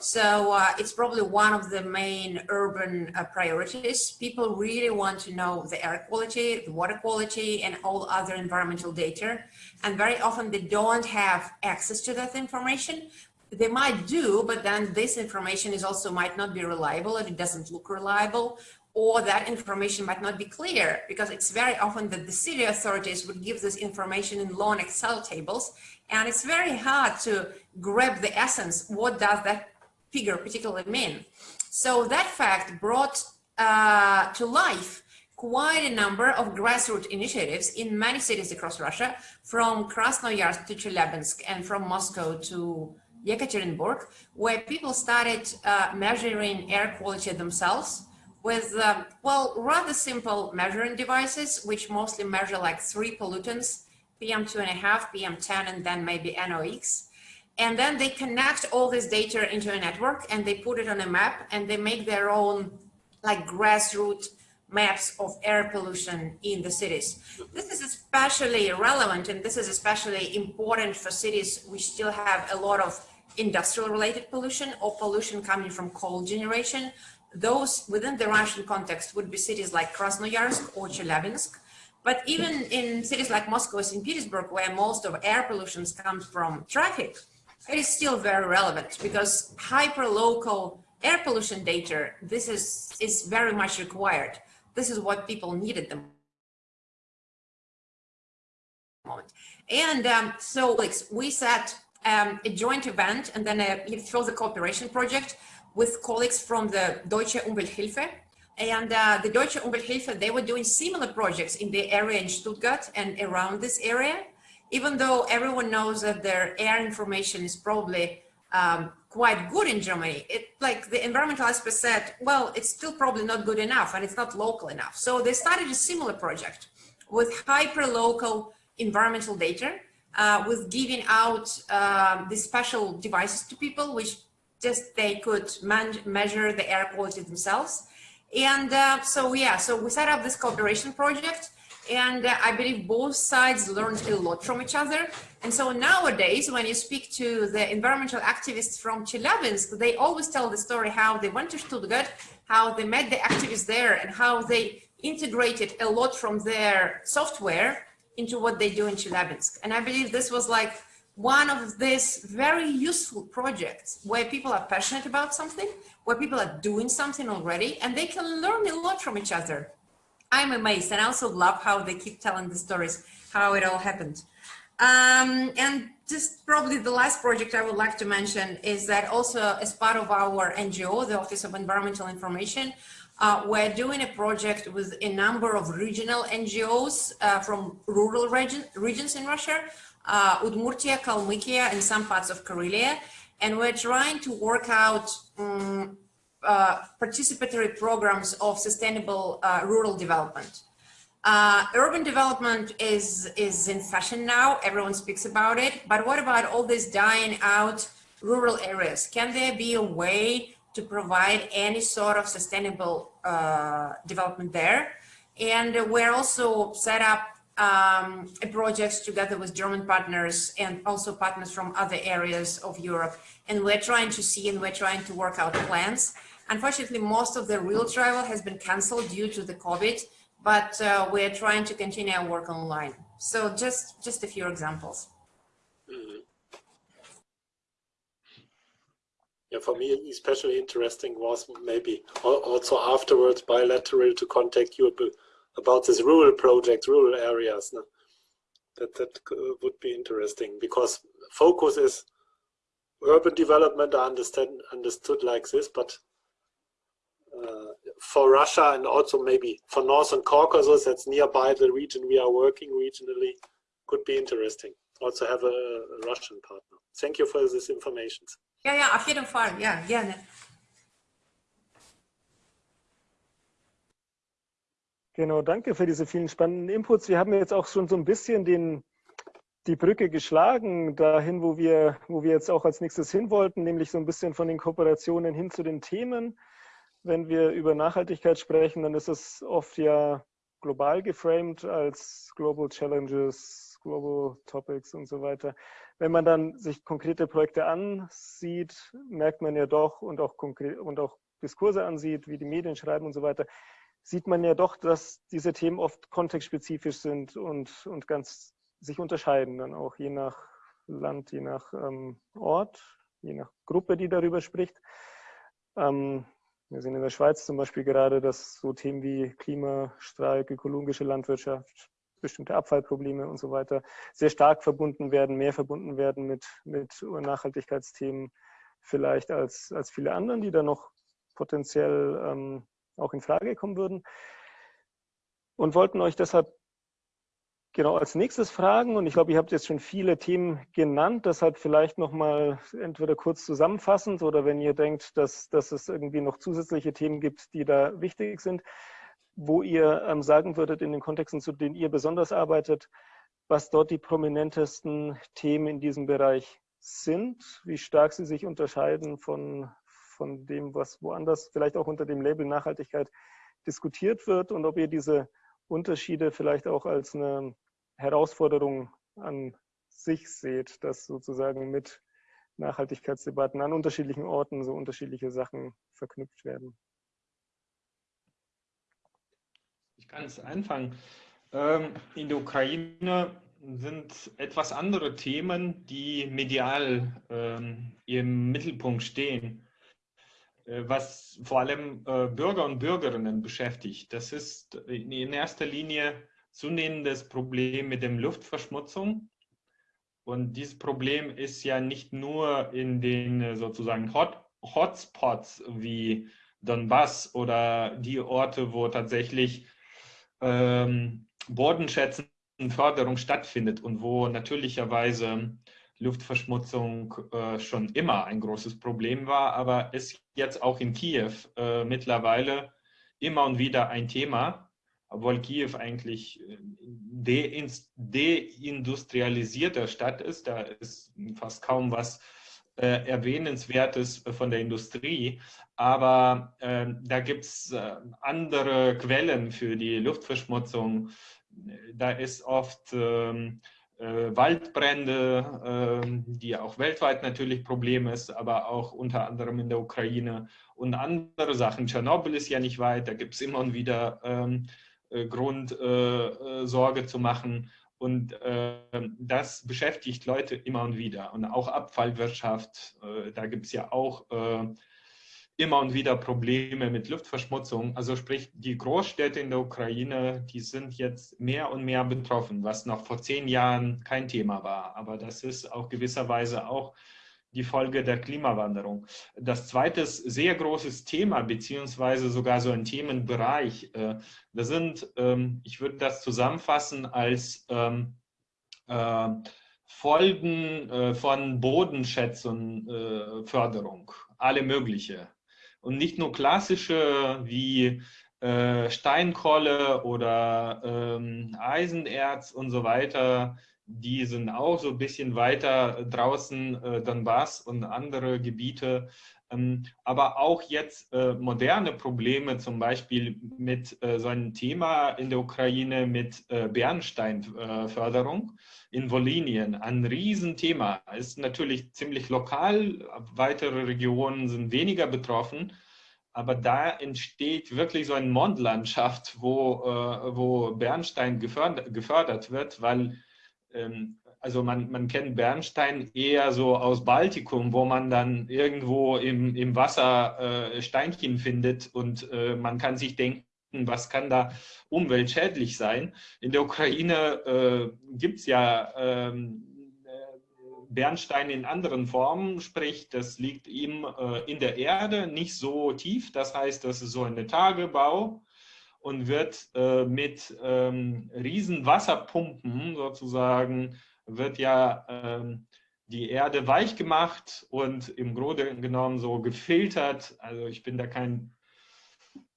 So uh, it's probably one of the main urban uh, priorities. People really want to know the air quality, the water quality, and all other environmental data. And very often they don't have access to that information. They might do, but then this information is also might not be reliable and it doesn't look reliable or that information might not be clear because it's very often that the city authorities would give this information in long Excel tables and it's very hard to grab the essence. What does that figure particularly mean? So that fact brought uh, to life quite a number of grassroots initiatives in many cities across Russia, from Krasnoyarsk to Chelyabinsk and from Moscow to Yekaterinburg, where people started uh, measuring air quality themselves with, uh, well, rather simple measuring devices, which mostly measure like three pollutants, PM2.5, PM10, and then maybe NOx. And then they connect all this data into a network and they put it on a map and they make their own like grassroots maps of air pollution in the cities. This is especially relevant and this is especially important for cities which still have a lot of industrial related pollution or pollution coming from coal generation. Those within the Russian context would be cities like Krasnoyarsk or Chelyabinsk. But even in cities like Moscow or St. Petersburg, where most of air pollution comes from traffic, it is still very relevant because hyper-local air pollution data, this is, is very much required. This is what people need at the moment. And um, so like, we set um, a joint event and then a, it was a cooperation project with colleagues from the Deutsche Umwelthilfe. And uh, the Deutsche Umwelthilfe, they were doing similar projects in the area in Stuttgart and around this area, even though everyone knows that their air information is probably um, quite good in Germany. It like the environmental expert said, well, it's still probably not good enough and it's not local enough. So they started a similar project with hyper local environmental data, uh, with giving out uh, these special devices to people, which just they could measure the air quality themselves. And uh, so, yeah, so we set up this cooperation project and uh, I believe both sides learned a lot from each other. And so nowadays, when you speak to the environmental activists from Chelyabinsk, they always tell the story how they went to Stuttgart, how they met the activists there, and how they integrated a lot from their software into what they do in Chelyabinsk. And I believe this was like one of these very useful projects where people are passionate about something, where people are doing something already, and they can learn a lot from each other. I'm amazed and I also love how they keep telling the stories, how it all happened. Um, and just probably the last project I would like to mention is that also as part of our NGO, the Office of Environmental Information, uh, we're doing a project with a number of regional NGOs uh, from rural region, regions in Russia, uh, Udmurtia, Kalmykia, and some parts of Karelia. And we're trying to work out um, uh, participatory programs of sustainable uh, rural development. Uh, urban development is, is in fashion now, everyone speaks about it, but what about all these dying out rural areas? Can there be a way to provide any sort of sustainable uh, development there? And we're also set up um, a project together with German partners and also partners from other areas of Europe. And we're trying to see and we're trying to work out plans Unfortunately, most of the real travel has been canceled due to the COVID, but uh, we're trying to continue our work online. So just, just a few examples. Mm-hmm. Yeah, for me, especially interesting was maybe also afterwards bilateral to contact you about this rural project, rural areas. No? That, that would be interesting because focus is urban development, I understand, understood like this, but uh, for Russia and also maybe for Northern Caucasus, that's nearby the region we are working regionally, could be interesting. Also have a, a Russian partner. Thank you for this information. Ja, ja, auf jeden Fall. Ja, gerne. Genau, danke für diese vielen spannenden Inputs. Wir haben jetzt auch schon so ein bisschen den, die Brücke geschlagen dahin, wo wir, wo wir jetzt auch als nächstes hin wollten, nämlich so ein bisschen von den Kooperationen hin zu den Themen wenn wir über Nachhaltigkeit sprechen, dann ist es oft ja global geframed als Global Challenges, Global Topics und so weiter. Wenn man dann sich konkrete Projekte ansieht, merkt man ja doch und auch, konkret, und auch Diskurse ansieht, wie die Medien schreiben und so weiter, sieht man ja doch, dass diese Themen oft kontextspezifisch sind und, und ganz sich unterscheiden, dann auch je nach Land, je nach ähm, Ort, je nach Gruppe, die darüber spricht. Ähm, wir sehen in der Schweiz zum Beispiel gerade, dass so Themen wie Klimastreik, ökologische Landwirtschaft, bestimmte Abfallprobleme und so weiter sehr stark verbunden werden, mehr verbunden werden mit, mit Nachhaltigkeitsthemen vielleicht als, als viele anderen, die da noch potenziell ähm, auch in Frage kommen würden. Und wollten euch deshalb Genau, als nächstes Fragen, und ich glaube, ihr habt jetzt schon viele Themen genannt, deshalb vielleicht nochmal entweder kurz zusammenfassend oder wenn ihr denkt, dass, dass es irgendwie noch zusätzliche Themen gibt, die da wichtig sind, wo ihr ähm, sagen würdet in den Kontexten, zu denen ihr besonders arbeitet, was dort die prominentesten Themen in diesem Bereich sind, wie stark sie sich unterscheiden von, von dem, was woanders vielleicht auch unter dem Label Nachhaltigkeit diskutiert wird und ob ihr diese Unterschiede vielleicht auch als eine Herausforderung an sich seht, dass sozusagen mit Nachhaltigkeitsdebatten an unterschiedlichen Orten so unterschiedliche Sachen verknüpft werden. Ich kann es anfangen. Ähm, in der Ukraine sind etwas andere Themen, die medial ähm, im Mittelpunkt stehen, was vor allem äh, Bürger und Bürgerinnen beschäftigt. Das ist in erster Linie zunehmendes Problem mit der Luftverschmutzung. Und dieses Problem ist ja nicht nur in den äh, sozusagen Hot Hotspots wie Donbass oder die Orte, wo tatsächlich ähm, Bodenschätzenförderung stattfindet und wo natürlicherweise Luftverschmutzung äh, schon immer ein großes Problem war, aber ist jetzt auch in Kiew äh, mittlerweile immer und wieder ein Thema, obwohl Kiew eigentlich äh, deindustrialisierter Stadt ist. Da ist fast kaum was äh, Erwähnenswertes von der Industrie. Aber äh, da gibt es äh, andere Quellen für die Luftverschmutzung. Da ist oft ähm, äh, Waldbrände, ähm, die auch weltweit natürlich Problem ist, aber auch unter anderem in der Ukraine und andere Sachen. Tschernobyl ist ja nicht weit, da gibt es immer und wieder ähm, äh, Grund, äh, Sorge zu machen. Und äh, das beschäftigt Leute immer und wieder. Und auch Abfallwirtschaft, äh, da gibt es ja auch äh, immer und wieder Probleme mit Luftverschmutzung. Also sprich, die Großstädte in der Ukraine, die sind jetzt mehr und mehr betroffen, was noch vor zehn Jahren kein Thema war. Aber das ist auch gewisserweise auch die Folge der Klimawanderung. Das zweite sehr großes Thema, beziehungsweise sogar so ein Themenbereich, äh, das sind, ähm, ich würde das zusammenfassen als ähm, äh, Folgen äh, von Bodenschätzung, Förderung, alle mögliche. Und nicht nur klassische wie Steinkohle oder ähm, Eisenerz und so weiter, die sind auch so ein bisschen weiter draußen, äh, Donbass und andere Gebiete. Ähm, aber auch jetzt äh, moderne Probleme, zum Beispiel mit äh, so einem Thema in der Ukraine mit äh, Bernsteinförderung in Wolinien. Ein Riesenthema. Ist natürlich ziemlich lokal. Weitere Regionen sind weniger betroffen. Aber da entsteht wirklich so eine Mondlandschaft, wo, wo Bernstein gefördert, gefördert wird, weil ähm, also man, man kennt Bernstein eher so aus Baltikum, wo man dann irgendwo im, im Wasser äh, Steinchen findet und äh, man kann sich denken, was kann da umweltschädlich sein. In der Ukraine äh, gibt es ja ähm, Bernstein in anderen Formen, sprich, das liegt ihm äh, in der Erde, nicht so tief. Das heißt, das ist so ein Tagebau und wird äh, mit ähm, riesen Wasserpumpen sozusagen, wird ja ähm, die Erde weich gemacht und im Grunde genommen so gefiltert. Also ich bin da kein,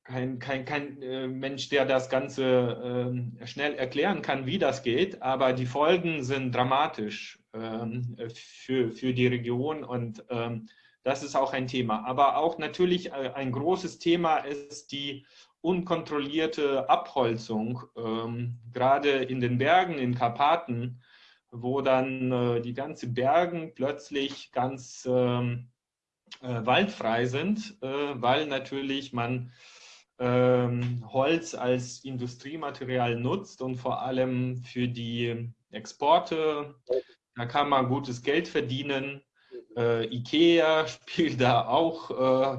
kein, kein, kein äh, Mensch, der das Ganze äh, schnell erklären kann, wie das geht, aber die Folgen sind dramatisch ähm, für, für die Region und ähm, das ist auch ein Thema. Aber auch natürlich äh, ein großes Thema ist die unkontrollierte Abholzung, ähm, gerade in den Bergen, in Karpaten, wo dann äh, die ganzen Bergen plötzlich ganz ähm, äh, waldfrei sind, äh, weil natürlich man ähm, Holz als Industriematerial nutzt und vor allem für die Exporte, da kann man gutes Geld verdienen. Äh, Ikea spielt da auch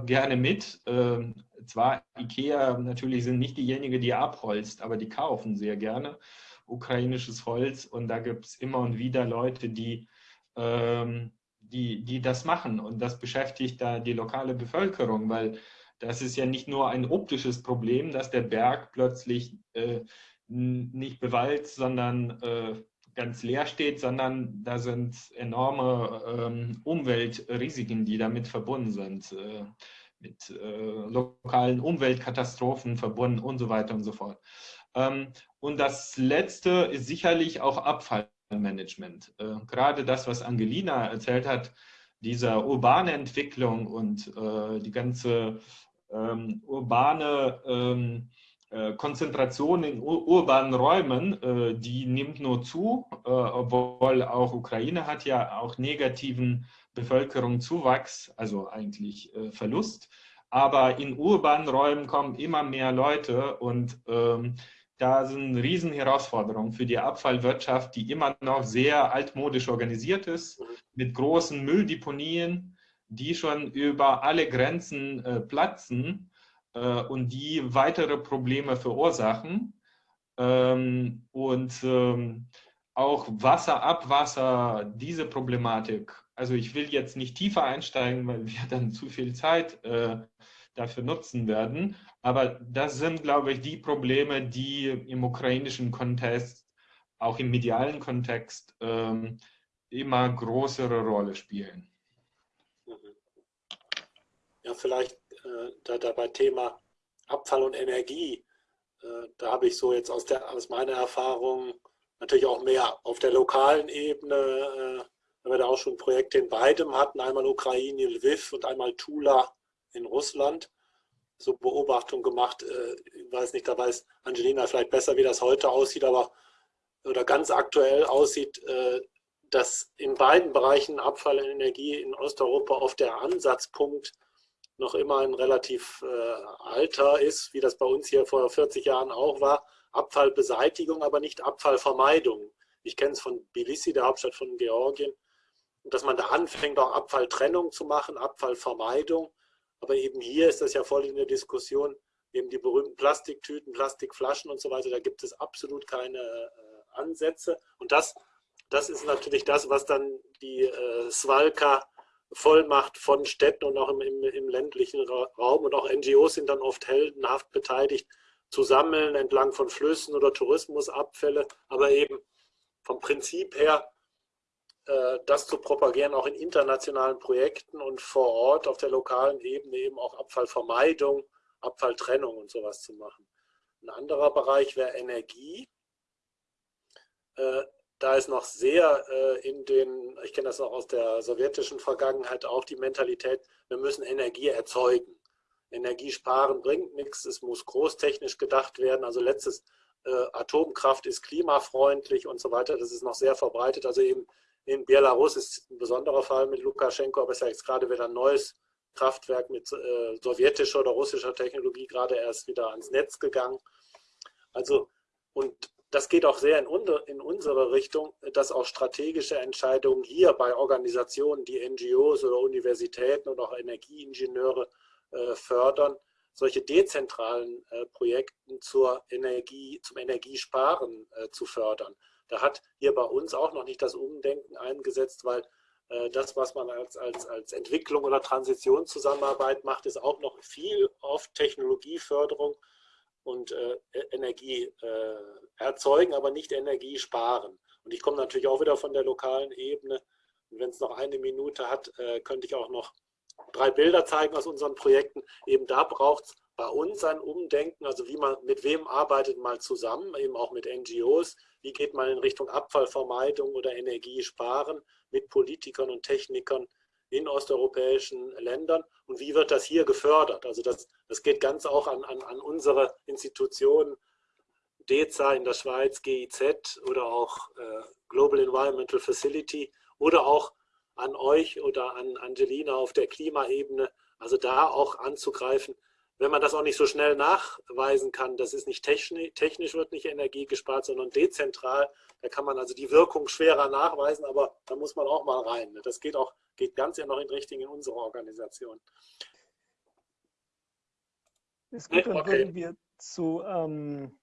äh, gerne mit. Ähm, zwar Ikea natürlich sind nicht diejenigen, die abholzt, aber die kaufen sehr gerne ukrainisches Holz und da gibt es immer und wieder Leute, die, ähm, die, die das machen und das beschäftigt da die lokale Bevölkerung, weil das ist ja nicht nur ein optisches Problem, dass der Berg plötzlich äh, nicht bewalzt, sondern äh, ganz leer steht, sondern da sind enorme ähm, Umweltrisiken, die damit verbunden sind. Äh, mit äh, lokalen Umweltkatastrophen verbunden und so weiter und so fort. Ähm, und das Letzte ist sicherlich auch Abfallmanagement. Äh, gerade das, was Angelina erzählt hat, dieser urbane Entwicklung und äh, die ganze ähm, urbane ähm, äh, Konzentration in ur urbanen Räumen, die nimmt nur zu, obwohl auch Ukraine hat ja auch negativen Bevölkerungszuwachs, also eigentlich Verlust. Aber in urbanen Räumen kommen immer mehr Leute und da sind Riesenherausforderungen für die Abfallwirtschaft, die immer noch sehr altmodisch organisiert ist, mit großen Mülldeponien, die schon über alle Grenzen äh, platzen äh, und die weitere Probleme verursachen. Ähm, und ähm, auch Wasser, Abwasser, diese Problematik. Also ich will jetzt nicht tiefer einsteigen, weil wir dann zu viel Zeit äh, dafür nutzen werden. Aber das sind, glaube ich, die Probleme, die im ukrainischen Kontext, auch im medialen Kontext, ähm, immer größere Rolle spielen. Ja, vielleicht äh, da, da bei Thema Abfall und Energie, äh, da habe ich so jetzt aus, der, aus meiner Erfahrung natürlich auch mehr auf der lokalen Ebene, äh, weil wir da auch schon Projekte in beidem hatten, einmal Ukraine, Lviv und einmal Tula in Russland so Beobachtung gemacht. Äh, ich weiß nicht, da weiß Angelina vielleicht besser, wie das heute aussieht, aber oder ganz aktuell aussieht, äh, dass in beiden Bereichen Abfall und Energie in Osteuropa oft der Ansatzpunkt noch immer ein relativ äh, alter ist, wie das bei uns hier vor 40 Jahren auch war. Abfallbeseitigung, aber nicht Abfallvermeidung. Ich kenne es von Tbilisi, der Hauptstadt von Georgien, dass man da anfängt, auch Abfalltrennung zu machen, Abfallvermeidung aber eben hier ist das ja voll in der Diskussion, eben die berühmten Plastiktüten, Plastikflaschen und so weiter, da gibt es absolut keine äh, Ansätze. Und das, das ist natürlich das, was dann die äh, Svalka Vollmacht von Städten und auch im, im, im ländlichen Raum. Und auch NGOs sind dann oft heldenhaft beteiligt, zu sammeln entlang von Flüssen oder Tourismusabfälle, aber eben vom Prinzip her das zu propagieren, auch in internationalen Projekten und vor Ort auf der lokalen Ebene eben auch Abfallvermeidung, Abfalltrennung und sowas zu machen. Ein anderer Bereich wäre Energie. Äh, da ist noch sehr äh, in den, ich kenne das noch aus der sowjetischen Vergangenheit, auch die Mentalität, wir müssen Energie erzeugen. Energie sparen bringt nichts, es muss großtechnisch gedacht werden. Also letztes, Atomkraft ist klimafreundlich und so weiter, das ist noch sehr verbreitet. Also eben in Belarus ist ein besonderer Fall mit Lukaschenko, aber es ist ja jetzt gerade wieder ein neues Kraftwerk mit äh, sowjetischer oder russischer Technologie gerade erst wieder ans Netz gegangen. Also, und das geht auch sehr in, unter, in unsere Richtung, dass auch strategische Entscheidungen hier bei Organisationen, die NGOs oder Universitäten und auch Energieingenieure äh, fördern, solche dezentralen äh, Projekten zur Energie, zum Energiesparen äh, zu fördern. Da hat hier bei uns auch noch nicht das Umdenken eingesetzt, weil äh, das, was man als, als, als Entwicklung oder Transitionszusammenarbeit macht, ist auch noch viel auf Technologieförderung und äh, Energie äh, erzeugen, aber nicht Energie sparen. Und ich komme natürlich auch wieder von der lokalen Ebene. Und wenn es noch eine Minute hat, äh, könnte ich auch noch drei Bilder zeigen aus unseren Projekten. Eben da braucht es bei uns ein Umdenken, also wie man, mit wem arbeitet man zusammen, eben auch mit NGOs, wie geht man in Richtung Abfallvermeidung oder Energiesparen mit Politikern und Technikern in osteuropäischen Ländern und wie wird das hier gefördert? Also das, das geht ganz auch an, an, an unsere Institutionen, DEZA in der Schweiz, GIZ oder auch äh, Global Environmental Facility oder auch an euch oder an Angelina auf der Klimaebene, also da auch anzugreifen, wenn man das auch nicht so schnell nachweisen kann, das ist nicht technisch, technisch wird nicht Energie gespart, sondern dezentral, da kann man also die Wirkung schwerer nachweisen, aber da muss man auch mal rein. Ne? Das geht auch, geht ganz ja noch in Richtung in unsere Organisation. Ist gut, dann okay. würden wir zu ähm,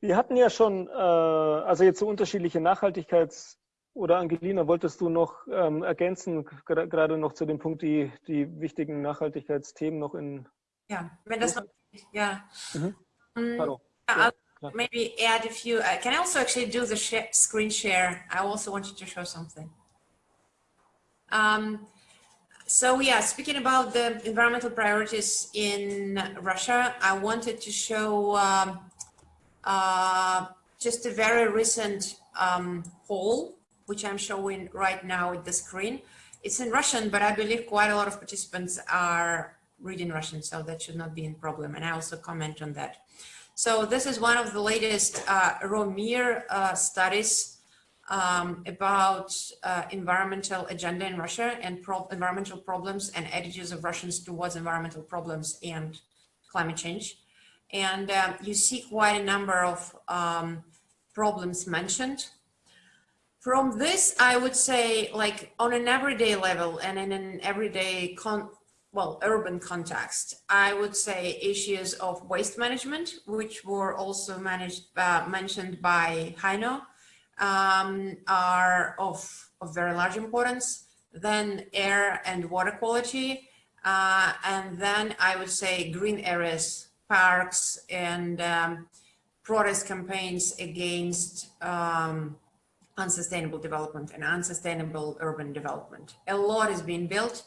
wir hatten ja schon, äh, also jetzt so unterschiedliche Nachhaltigkeits- oder Angelina, wolltest du noch ähm, ergänzen, gerade noch zu dem Punkt, die, die wichtigen Nachhaltigkeitsthemen noch in... Ja, wenn das noch... Ja. Mhm. Um, I'll maybe add a few... Uh, can I also actually do the share, screen share? I also wanted to show something. Um, so yeah, speaking about the environmental priorities in Russia, I wanted to show um, uh, just a very recent um, poll which I'm showing right now at the screen. it's in Russian, but I believe quite a lot of participants are reading Russian, so that should not be a problem. And I also comment on that. So this is one of the latest uh, ROMIR uh, studies um, about uh, environmental agenda in Russia and pro environmental problems and attitudes of Russians towards environmental problems and climate change. And um, you see quite a number of um, problems mentioned. From this, I would say like on an everyday level and in an everyday con well, urban context, I would say issues of waste management, which were also managed, uh, mentioned by Heino, um, are of, of very large importance. Then air and water quality, uh, and then I would say green areas, parks, and um, protest campaigns against um, unsustainable development and unsustainable urban development. A lot is being built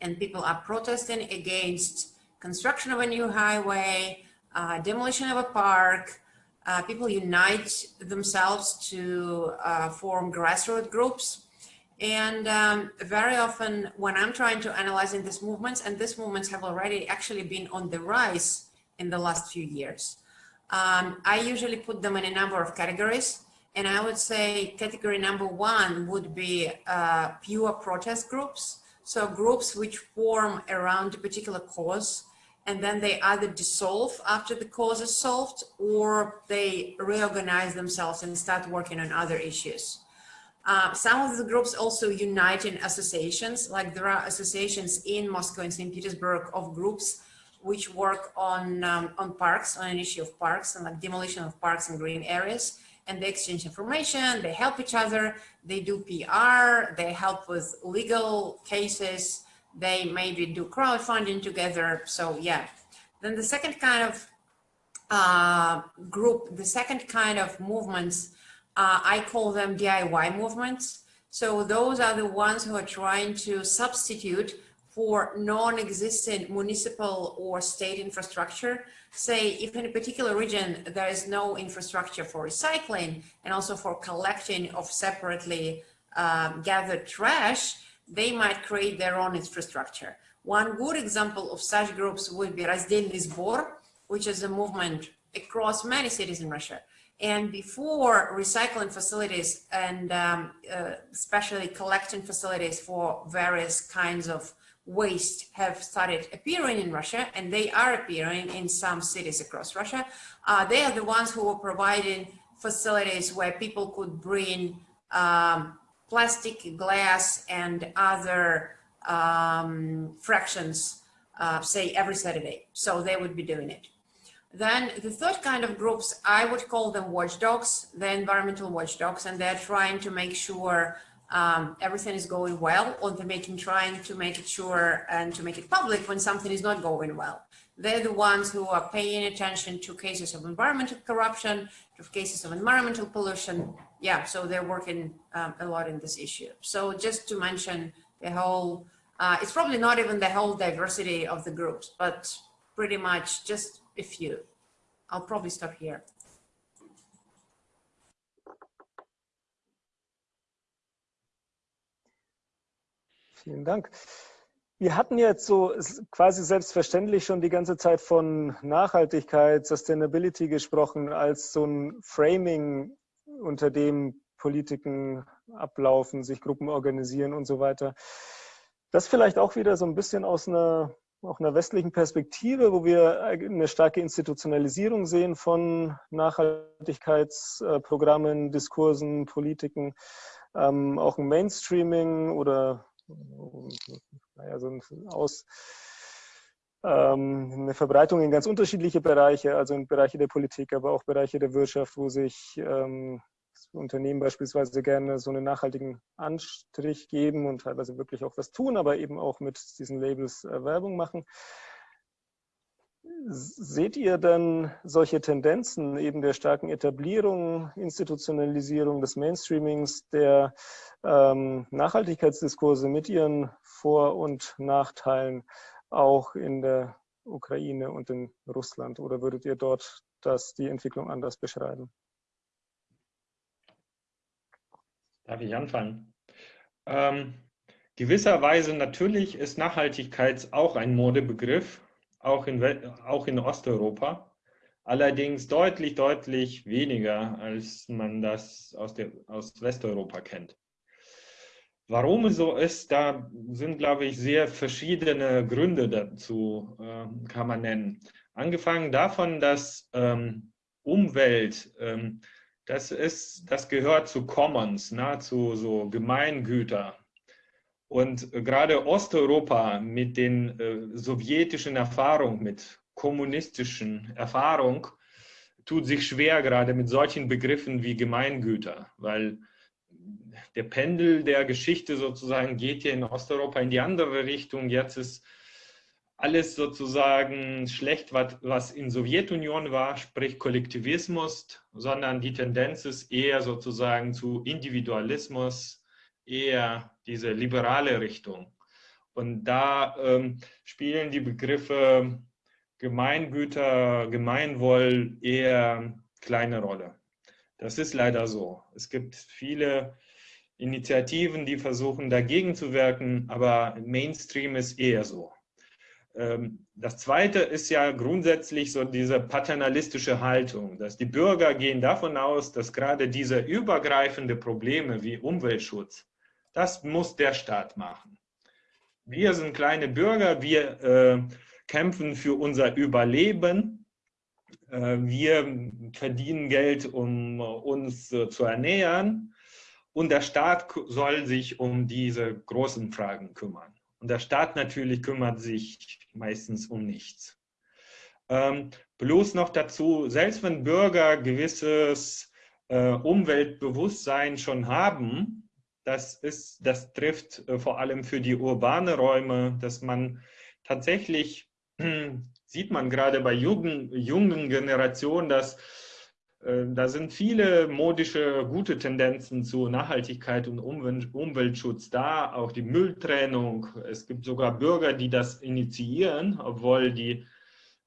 and people are protesting against construction of a new highway, uh, demolition of a park. Uh, people unite themselves to uh, form grassroots groups. And um, very often when I'm trying to analyze in these movements, and these movements have already actually been on the rise in the last few years, um, I usually put them in a number of categories. And I would say category number one would be uh, pure protest groups. So groups which form around a particular cause and then they either dissolve after the cause is solved or they reorganize themselves and start working on other issues. Uh, some of the groups also unite in associations, like there are associations in Moscow and St. Petersburg of groups which work on, um, on parks, on an issue of parks and like demolition of parks and green areas and they exchange information, they help each other, they do PR, they help with legal cases, they maybe do crowdfunding together. So yeah. Then the second kind of uh, group, the second kind of movements, uh, I call them DIY movements. So those are the ones who are trying to substitute for non-existent municipal or state infrastructure say if in a particular region there is no infrastructure for recycling and also for collecting of separately um, gathered trash, they might create their own infrastructure. One good example of such groups would be Разделный сбор, which is a movement across many cities in Russia. And before recycling facilities and um, uh, especially collecting facilities for various kinds of waste have started appearing in Russia, and they are appearing in some cities across Russia. Uh, they are the ones who were providing facilities where people could bring um, plastic, glass, and other um, fractions, uh, say every Saturday. So they would be doing it. Then the third kind of groups, I would call them watchdogs, the environmental watchdogs, and they're trying to make sure um, everything is going well or they're making trying to make it sure and to make it public when something is not going well. They're the ones who are paying attention to cases of environmental corruption, to cases of environmental pollution. Yeah, so they're working um, a lot in this issue. So just to mention the whole, uh, it's probably not even the whole diversity of the groups, but pretty much just a few. I'll probably stop here. Vielen Dank. Wir hatten jetzt so quasi selbstverständlich schon die ganze Zeit von Nachhaltigkeit, Sustainability gesprochen, als so ein Framing, unter dem Politiken ablaufen, sich Gruppen organisieren und so weiter. Das vielleicht auch wieder so ein bisschen aus einer, auch einer westlichen Perspektive, wo wir eine starke Institutionalisierung sehen von Nachhaltigkeitsprogrammen, Diskursen, Politiken, ähm, auch ein Mainstreaming oder naja, so ein Aus, ähm, eine Verbreitung in ganz unterschiedliche Bereiche, also in Bereiche der Politik, aber auch Bereiche der Wirtschaft, wo sich ähm, Unternehmen beispielsweise gerne so einen nachhaltigen Anstrich geben und teilweise wirklich auch was tun, aber eben auch mit diesen Labels äh, Werbung machen. Seht ihr denn solche Tendenzen eben der starken Etablierung, Institutionalisierung des Mainstreamings, der ähm, Nachhaltigkeitsdiskurse mit ihren Vor- und Nachteilen auch in der Ukraine und in Russland? Oder würdet ihr dort das, die Entwicklung anders beschreiben? Darf ich anfangen? Ähm, Gewisserweise natürlich ist Nachhaltigkeit auch ein Modebegriff, auch in, auch in Osteuropa. Allerdings deutlich, deutlich weniger, als man das aus, der, aus Westeuropa kennt. Warum so ist, da sind, glaube ich, sehr verschiedene Gründe dazu, äh, kann man nennen. Angefangen davon, dass ähm, Umwelt, ähm, das, ist, das gehört zu Commons, nahezu so Gemeingüter. Und gerade Osteuropa mit den äh, sowjetischen Erfahrungen, mit kommunistischen Erfahrungen, tut sich schwer gerade mit solchen Begriffen wie Gemeingüter, weil der Pendel der Geschichte sozusagen geht hier in Osteuropa in die andere Richtung. Jetzt ist alles sozusagen schlecht, was, was in Sowjetunion war, sprich Kollektivismus, sondern die Tendenz ist eher sozusagen zu Individualismus, eher diese liberale Richtung. Und da ähm, spielen die Begriffe Gemeingüter, Gemeinwohl eher kleine Rolle. Das ist leider so. Es gibt viele Initiativen, die versuchen dagegen zu wirken, aber Mainstream ist eher so. Ähm, das Zweite ist ja grundsätzlich so diese paternalistische Haltung, dass die Bürger gehen davon aus, dass gerade diese übergreifende Probleme wie Umweltschutz, das muss der Staat machen. Wir sind kleine Bürger, wir äh, kämpfen für unser Überleben, äh, wir verdienen Geld, um uns äh, zu ernähren und der Staat soll sich um diese großen Fragen kümmern. Und der Staat natürlich kümmert sich meistens um nichts. Ähm, bloß noch dazu, selbst wenn Bürger gewisses äh, Umweltbewusstsein schon haben, das, ist, das trifft äh, vor allem für die urbane Räume, dass man tatsächlich, sieht man gerade bei jungen, jungen Generationen, dass äh, da sind viele modische, gute Tendenzen zu Nachhaltigkeit und Umweltschutz da, auch die Mülltrennung. Es gibt sogar Bürger, die das initiieren, obwohl die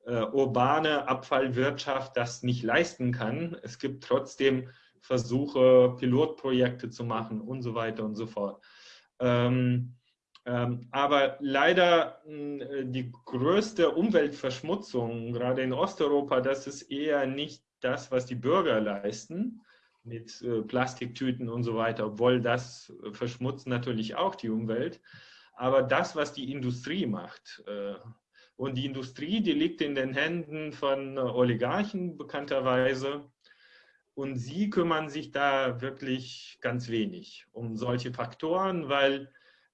äh, urbane Abfallwirtschaft das nicht leisten kann. Es gibt trotzdem Versuche, Pilotprojekte zu machen und so weiter und so fort. Ähm, ähm, aber leider äh, die größte Umweltverschmutzung, gerade in Osteuropa, das ist eher nicht das, was die Bürger leisten mit äh, Plastiktüten und so weiter, obwohl das äh, verschmutzt natürlich auch die Umwelt, aber das, was die Industrie macht. Äh, und die Industrie, die liegt in den Händen von Oligarchen bekannterweise. Und sie kümmern sich da wirklich ganz wenig um solche Faktoren, weil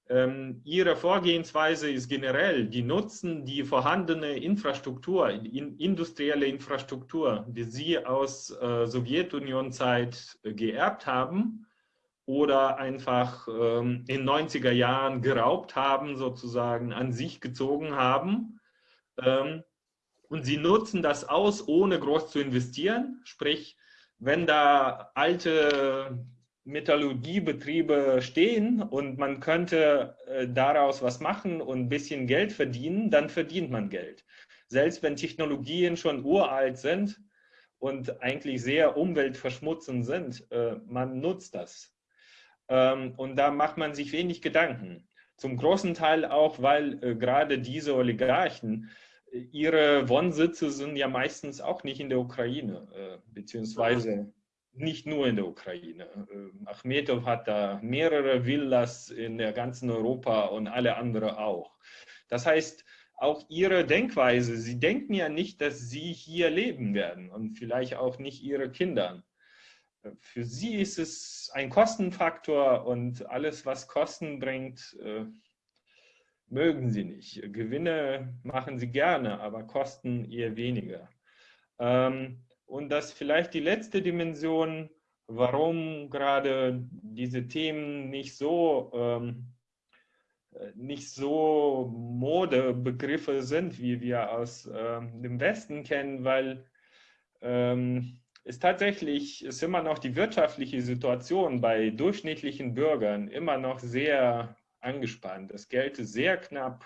ähm, ihre Vorgehensweise ist generell, die nutzen die vorhandene Infrastruktur, industrielle Infrastruktur, die sie aus äh, Sowjetunion-Zeit äh, geerbt haben oder einfach ähm, in 90er Jahren geraubt haben, sozusagen an sich gezogen haben. Ähm, und sie nutzen das aus, ohne groß zu investieren. Sprich, wenn da alte Metallurgiebetriebe stehen und man könnte äh, daraus was machen und ein bisschen Geld verdienen, dann verdient man Geld. Selbst wenn Technologien schon uralt sind und eigentlich sehr umweltverschmutzend sind, äh, man nutzt das. Ähm, und da macht man sich wenig Gedanken. Zum großen Teil auch, weil äh, gerade diese Oligarchen, ihre Wohnsitze sind ja meistens auch nicht in der Ukraine, beziehungsweise nicht nur in der Ukraine. Ähm, Achmetow hat da mehrere Villas in der ganzen Europa und alle anderen auch. Das heißt, auch ihre Denkweise, sie denken ja nicht, dass sie hier leben werden und vielleicht auch nicht ihre Kinder. Für sie ist es ein Kostenfaktor und alles, was Kosten bringt, äh, mögen sie nicht. Gewinne machen sie gerne, aber Kosten eher weniger. Ähm, und das vielleicht die letzte Dimension, warum gerade diese Themen nicht so, ähm, nicht so Modebegriffe sind, wie wir aus ähm, dem Westen kennen, weil es tatsächlich ist immer noch die wirtschaftliche Situation bei durchschnittlichen Bürgern immer noch sehr angespannt. Das Geld ist sehr knapp.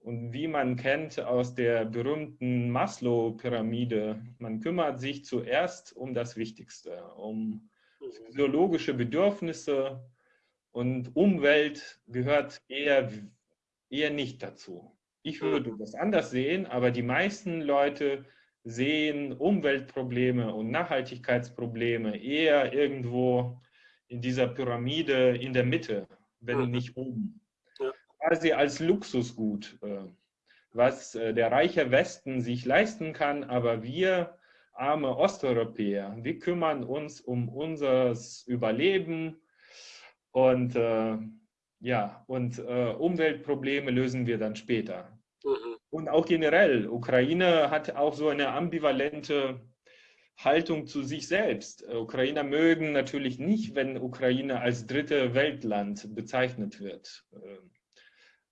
Und wie man kennt aus der berühmten Maslow-Pyramide, man kümmert sich zuerst um das Wichtigste, um physiologische Bedürfnisse und Umwelt gehört eher, eher nicht dazu. Ich würde das anders sehen, aber die meisten Leute sehen Umweltprobleme und Nachhaltigkeitsprobleme eher irgendwo in dieser Pyramide in der Mitte, wenn mhm. nicht oben. Ja. Quasi als Luxusgut, äh, was äh, der reiche Westen sich leisten kann, aber wir arme Osteuropäer, wir kümmern uns um unser Überleben und äh, ja, und äh, Umweltprobleme lösen wir dann später. Mhm. Und auch generell, Ukraine hat auch so eine ambivalente Haltung zu sich selbst. Ukrainer mögen natürlich nicht, wenn Ukraine als dritte Weltland bezeichnet wird.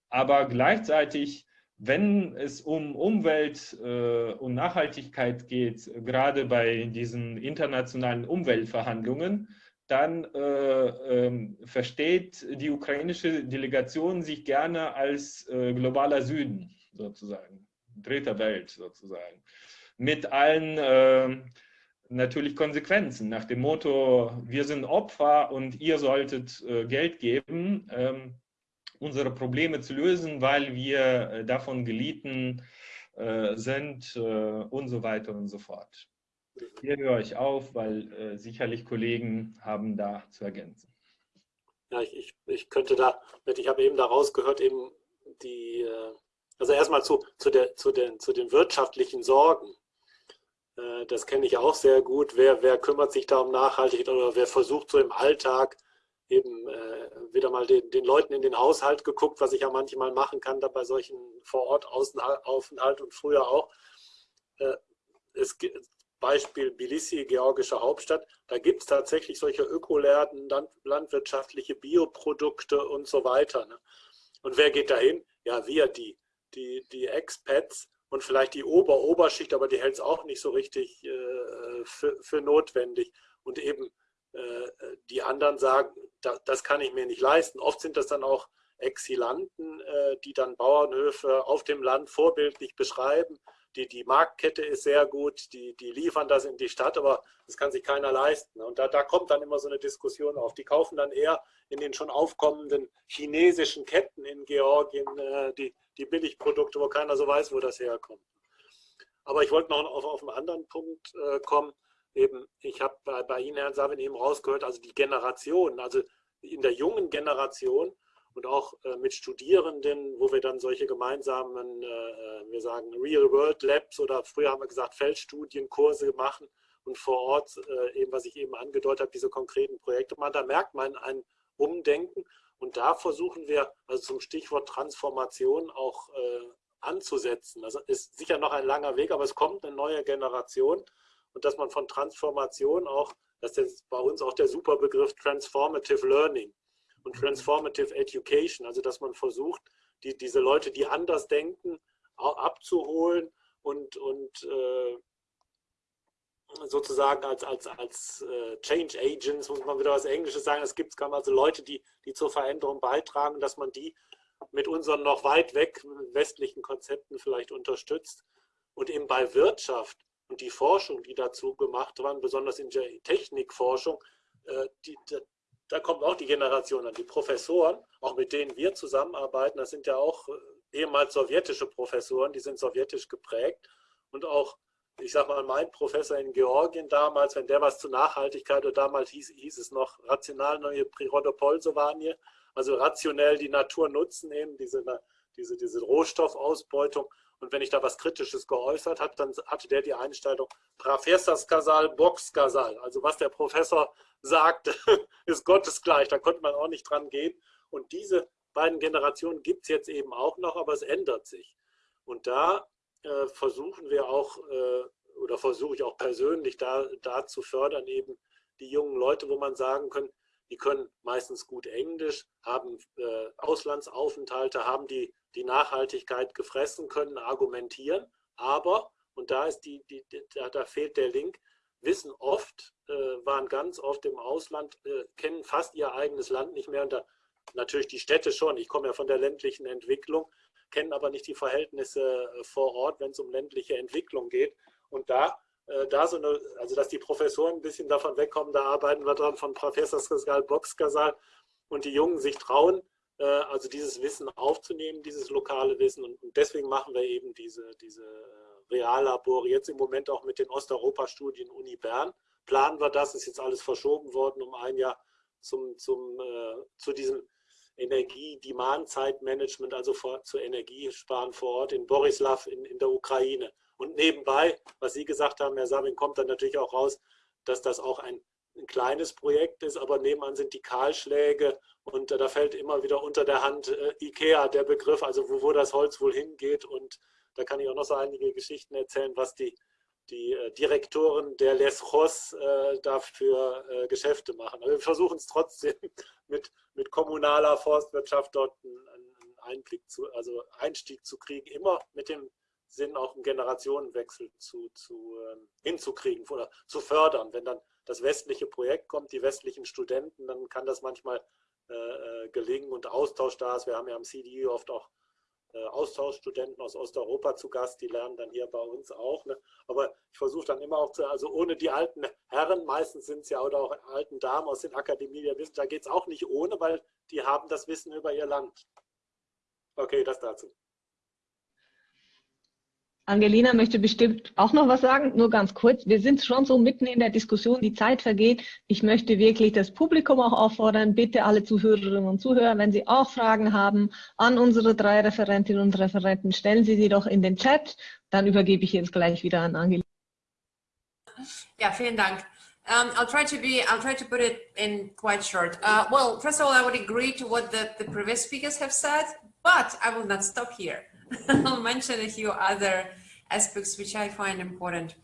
Aber gleichzeitig, wenn es um Umwelt äh, und Nachhaltigkeit geht, gerade bei diesen internationalen Umweltverhandlungen, dann äh, äh, versteht die ukrainische Delegation sich gerne als äh, globaler Süden sozusagen, dritter Welt sozusagen, mit allen ähm, natürlich Konsequenzen nach dem Motto, wir sind Opfer und ihr solltet äh, Geld geben, ähm, unsere Probleme zu lösen, weil wir äh, davon gelitten äh, sind und so weiter und so fort. Hier höre ich auf, weil sicherlich Kollegen haben da zu ergänzen. Ja, ich, ich, ich könnte da, ich habe eben da rausgehört, eben die, also erstmal zu, zu, der, zu, den, zu den wirtschaftlichen Sorgen. Äh, das kenne ich auch sehr gut. Wer, wer kümmert sich da um Nachhaltigkeit oder wer versucht so im Alltag eben äh, wieder mal den, den Leuten in den Haushalt geguckt, was ich ja manchmal machen kann, da bei solchen Vorortaufenthalt und früher auch. Äh, es, Beispiel Tbilisi, georgische Hauptstadt, da gibt es tatsächlich solche Ökoläden, landwirtschaftliche Bioprodukte und so weiter. Ne? Und wer geht dahin? Ja, wir, die, die, die Expats und vielleicht die Ober-Oberschicht, aber die hält es auch nicht so richtig äh, für, für, notwendig. Und eben äh, die anderen sagen, da, das kann ich mir nicht leisten. Oft sind das dann auch Exilanten, äh, die dann Bauernhöfe auf dem Land vorbildlich beschreiben die, die Marktkette ist sehr gut, die, die liefern das in die Stadt, aber das kann sich keiner leisten. Und da, da kommt dann immer so eine Diskussion auf. Die kaufen dann eher in den schon aufkommenden chinesischen Ketten in Georgien äh, die, die Billigprodukte, wo keiner so weiß, wo das herkommt. Aber ich wollte noch auf, auf einen anderen Punkt äh, kommen. Eben, ich habe bei, bei Ihnen, Herrn Savin, eben rausgehört, also die Generation, also in der jungen Generation und auch äh, mit Studierenden, wo wir dann solche gemeinsamen, äh, äh, wir sagen Real-World-Labs oder früher haben wir gesagt Feldstudienkurse machen und vor Ort, äh, eben was ich eben angedeutet habe, diese konkreten Projekte machen. Da merkt man ein Umdenken und da versuchen wir also zum Stichwort Transformation auch äh, anzusetzen. Das ist sicher noch ein langer Weg, aber es kommt eine neue Generation und dass man von Transformation auch, das ist bei uns auch der super Begriff Transformative Learning, und Transformative Education, also dass man versucht, die, diese Leute, die anders denken, abzuholen und, und äh, sozusagen als, als, als äh, Change Agents, muss man wieder was Englisches sagen, es gibt also Leute, die, die zur Veränderung beitragen, dass man die mit unseren noch weit weg westlichen Konzepten vielleicht unterstützt. Und eben bei Wirtschaft und die Forschung, die dazu gemacht waren, besonders in der Technikforschung, äh, die, da kommt auch die Generation an, die Professoren, auch mit denen wir zusammenarbeiten, das sind ja auch äh, ehemals sowjetische Professoren, die sind sowjetisch geprägt. Und auch, ich sag mal, mein Professor in Georgien damals, wenn der was zur Nachhaltigkeit oder damals hieß, hieß es noch rational neue Prirodopolsovanie, also rationell die Natur nutzen, eben diese, diese, diese Rohstoffausbeutung. Und wenn ich da was Kritisches geäußert habe, dann hatte der die Einstellung Professor Skasal, Box Skasal. Also was der Professor sagt, ist Gottes gleich. Da konnte man auch nicht dran gehen. Und diese beiden Generationen gibt es jetzt eben auch noch, aber es ändert sich. Und da äh, versuchen wir auch, äh, oder versuche ich auch persönlich da, da zu fördern, eben die jungen Leute, wo man sagen kann, die können meistens gut Englisch, haben äh, Auslandsaufenthalte, haben die, die Nachhaltigkeit gefressen, können argumentieren, aber, und da, ist die, die, da, da fehlt der Link, wissen oft, äh, waren ganz oft im Ausland, äh, kennen fast ihr eigenes Land nicht mehr. Und da, natürlich die Städte schon. Ich komme ja von der ländlichen Entwicklung, kennen aber nicht die Verhältnisse äh, vor Ort, wenn es um ländliche Entwicklung geht. Und da, äh, da so eine, also dass die Professoren ein bisschen davon wegkommen, da arbeiten wir dran von Professor Skasal Boxkasal, und die Jungen sich trauen, also dieses Wissen aufzunehmen, dieses lokale Wissen. Und, und deswegen machen wir eben diese, diese äh, Reallabore jetzt im Moment auch mit den Osteuropa-Studien Uni Bern. Planen wir das, ist jetzt alles verschoben worden um ein Jahr zum, zum, äh, zu diesem Energie-Demand-Zeitmanagement, also vor, zu Energiesparen vor Ort in Borislav in, in der Ukraine. Und nebenbei, was Sie gesagt haben, Herr Sabin, kommt dann natürlich auch raus, dass das auch ein, ein kleines Projekt ist, aber nebenan sind die Kahlschläge und äh, da fällt immer wieder unter der Hand äh, Ikea der Begriff, also wo, wo das Holz wohl hingeht und da kann ich auch noch so einige Geschichten erzählen, was die, die äh, Direktoren der Les Ros äh, dafür äh, Geschäfte machen. Aber wir versuchen es trotzdem mit, mit kommunaler Forstwirtschaft dort einen, einen Einblick zu, also Einstieg zu kriegen, immer mit dem Sinn, auch einen Generationenwechsel zu, zu, ähm, hinzukriegen oder zu fördern. Wenn dann das westliche Projekt kommt, die westlichen Studenten, dann kann das manchmal äh, äh gelingen und Austausch da ist. Wir haben ja am CDU oft auch äh, Austauschstudenten aus Osteuropa zu Gast, die lernen dann hier bei uns auch. Ne? Aber ich versuche dann immer auch zu, also ohne die alten Herren, meistens sind es ja oder auch alten Damen aus den Akademien der Wissen, da geht es auch nicht ohne, weil die haben das Wissen über ihr Land. Okay, das dazu. Angelina möchte bestimmt auch noch was sagen, nur ganz kurz. Wir sind schon so mitten in der Diskussion, die Zeit vergeht. Ich möchte wirklich das Publikum auch auffordern, bitte alle Zuhörerinnen und Zuhörer, wenn Sie auch Fragen haben an unsere drei Referentinnen und Referenten, stellen Sie sie doch in den Chat. Dann übergebe ich jetzt gleich wieder an Angelina. Ja, vielen Dank. Um, I'll try to be, I'll try to put it in quite short. Uh, well, first of all, I would agree to what the, the previous speakers have said, but I will not stop here. I'll mention a few other aspects which I find important.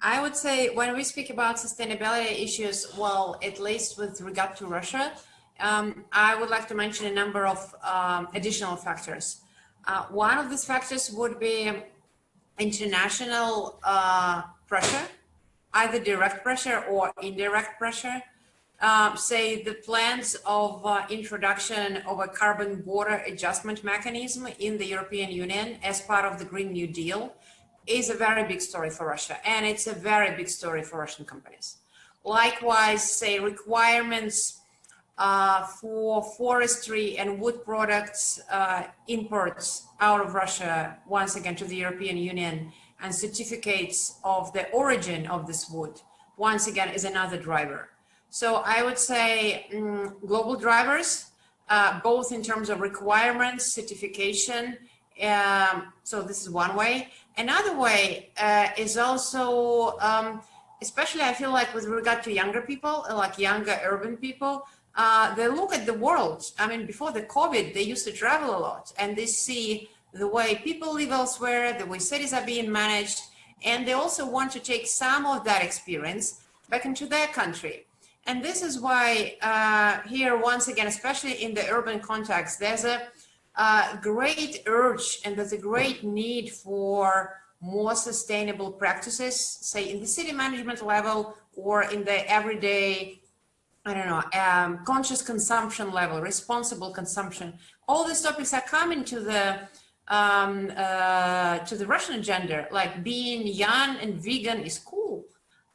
I would say when we speak about sustainability issues, well, at least with regard to Russia, um, I would like to mention a number of um, additional factors. Uh, one of these factors would be international uh, pressure, either direct pressure or indirect pressure um, say the plans of uh, introduction of a carbon border adjustment mechanism in the European Union as part of the Green New Deal is a very big story for Russia and it's a very big story for Russian companies. Likewise, say requirements uh, for forestry and wood products uh, imports out of Russia, once again to the European Union and certificates of the origin of this wood, once again is another driver. So I would say um, global drivers, uh, both in terms of requirements, certification. Um, so this is one way. Another way uh, is also, um, especially I feel like with regard to younger people, like younger urban people, uh, they look at the world. I mean, before the COVID, they used to travel a lot and they see the way people live elsewhere, the way cities are being managed, and they also want to take some of that experience back into their country. And this is why uh, here, once again, especially in the urban context, there's a uh, great urge and there's a great need for more sustainable practices, say in the city management level or in the everyday, I don't know, um, conscious consumption level, responsible consumption. All these topics are coming to the um, uh, to the Russian agenda, like being young and vegan is cool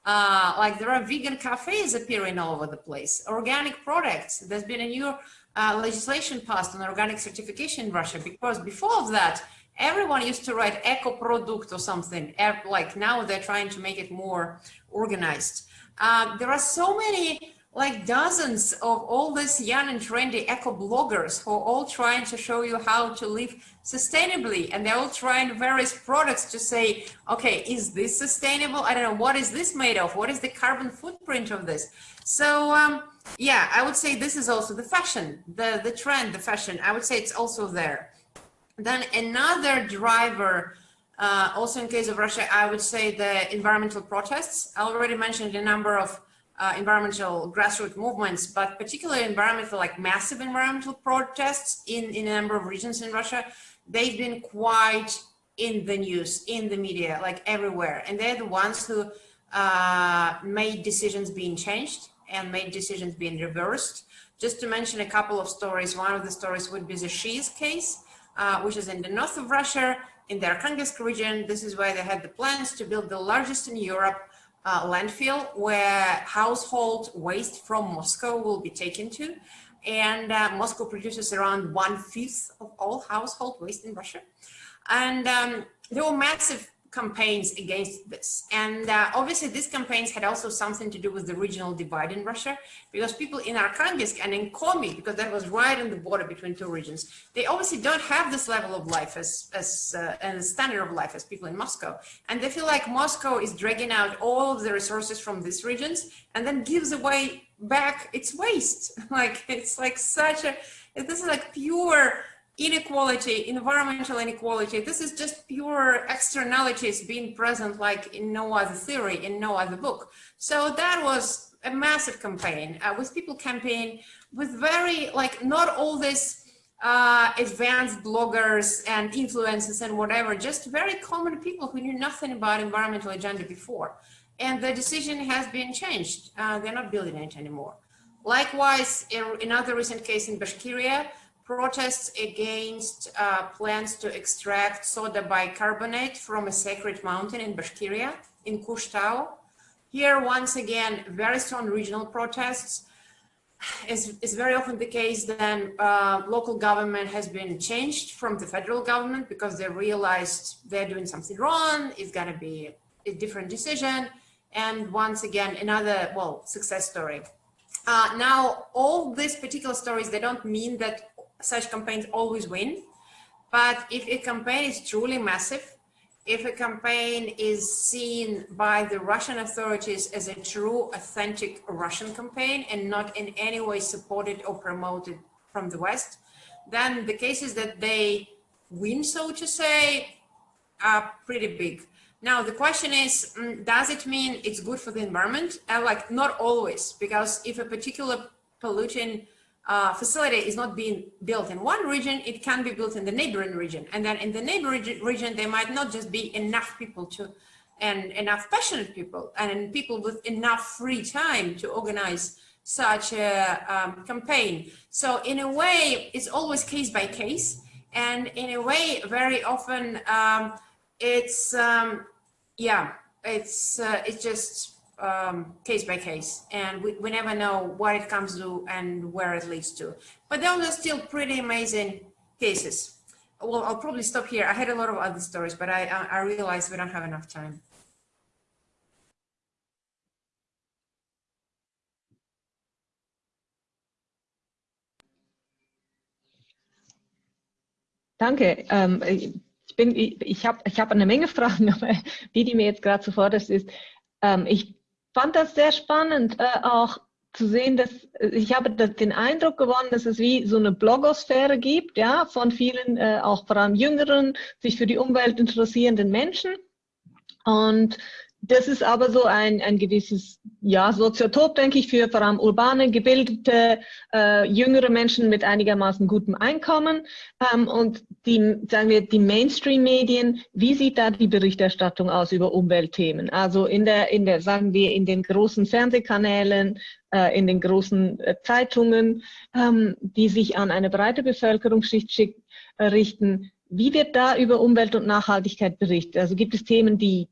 uh, like there are vegan cafes appearing all over the place, organic products. There's been a new uh, legislation passed on organic certification in Russia because before that, everyone used to write eco product or something. Like now they're trying to make it more organized. Uh, there are so many like dozens of all these young and trendy eco bloggers who are all trying to show you how to live sustainably. And they're all trying various products to say okay is this sustainable? I don't know what is this made of? What is the carbon footprint of this? So um, yeah i would say this is also the fashion the the trend the fashion. I would say it's also there. Then another driver uh, also in case of russia i would say the environmental protests. I already mentioned a number of uh, environmental grassroots movements, but particularly environmental, like massive environmental protests in, in a number of regions in Russia, they've been quite in the news, in the media, like everywhere. And they're the ones who uh, made decisions being changed and made decisions being reversed. Just to mention a couple of stories, one of the stories would be the Shiz case, uh, which is in the north of Russia, in the Arkhangelsk region. This is where they had the plans to build the largest in Europe uh, landfill where household waste from Moscow will be taken to. and uh, Moscow produces around one fifth of all household waste in Russia. And um, there were massive campaigns against this. And uh, obviously these campaigns had also something to do with the regional divide in Russia, because people in Arkhangelsk and in Komi, because that was right on the border between two regions, they obviously don't have this level of life as, as uh, and standard of life as people in Moscow. And they feel like Moscow is dragging out all of the resources from these regions and then gives away back its waste. like, it's like such a, this is like pure inequality, environmental inequality, this is just pure externalities being present like in no other theory, in no other book. So that was a massive campaign uh, with people campaign with very like not all this uh, advanced bloggers and influencers and whatever, just very common people who knew nothing about environmental agenda before. And the decision has been changed. Uh, they're not building it anymore. Likewise, another recent case in Bashkiria, protests against uh, plans to extract soda bicarbonate from a sacred mountain in Bashkiria, in Kushtau. Here, once again, very strong regional protests. Is, is very often the case then uh, local government has been changed from the federal government because they realized they're doing something wrong, it's gonna be a different decision. And once again, another, well, success story. Uh, now, all these particular stories, they don't mean that such campaigns always win. But if a campaign is truly massive, if a campaign is seen by the Russian authorities as a true, authentic Russian campaign and not in any way supported or promoted from the West, then the cases that they win, so to say, are pretty big. Now, the question is, mm, does it mean it's good for the environment? Uh, like, not always, because if a particular polluting uh, facility is not being built in one region, it can be built in the neighboring region. And then in the neighboring region, there might not just be enough people to, and enough passionate people and people with enough free time to organize such a um, campaign. So in a way, it's always case by case. And in a way, very often um, it's, um, yeah, it's, uh, it's just um, case by case and we, we never know what it comes to and where it leads to. But those are still pretty amazing cases. Well, I'll probably stop here. I had a lot of other stories, but I, I, I realized we don't have enough time. Danke. Ähm, ich ich, habe ich hab eine Menge Fragen, aber die, die mir jetzt gerade zuvorderst ist, ähm, ich fand das sehr spannend, äh, auch zu sehen, dass äh, ich habe den Eindruck gewonnen, dass es wie so eine Blogosphäre gibt, ja, von vielen, äh, auch vor allem jüngeren, sich für die Umwelt interessierenden Menschen. Und das ist aber so ein, ein gewisses ja, Soziotop, denke ich, für vor allem urbane, gebildete, äh, jüngere Menschen mit einigermaßen gutem Einkommen. Ähm, und die, sagen wir, die Mainstream-Medien, wie sieht da die Berichterstattung aus über Umweltthemen? Also in der, in der, sagen wir, in den großen Fernsehkanälen, äh, in den großen äh, Zeitungen, ähm, die sich an eine breite Bevölkerungsschicht schick, äh, richten. Wie wird da über Umwelt und Nachhaltigkeit berichtet? Also gibt es Themen, die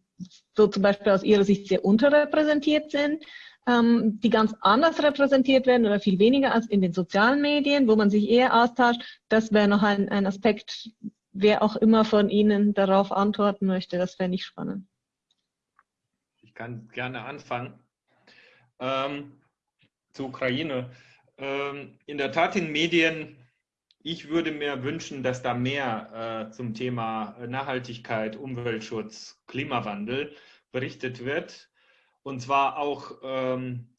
so zum Beispiel aus Ihrer Sicht sehr unterrepräsentiert sind, ähm, die ganz anders repräsentiert werden oder viel weniger als in den sozialen Medien, wo man sich eher austauscht. Das wäre noch ein, ein Aspekt, wer auch immer von Ihnen darauf antworten möchte. Das fände ich spannend. Ich kann gerne anfangen. Ähm, zur Ukraine. Ähm, in der Tat in Medien ich würde mir wünschen, dass da mehr äh, zum Thema Nachhaltigkeit, Umweltschutz, Klimawandel berichtet wird. Und zwar auch ähm,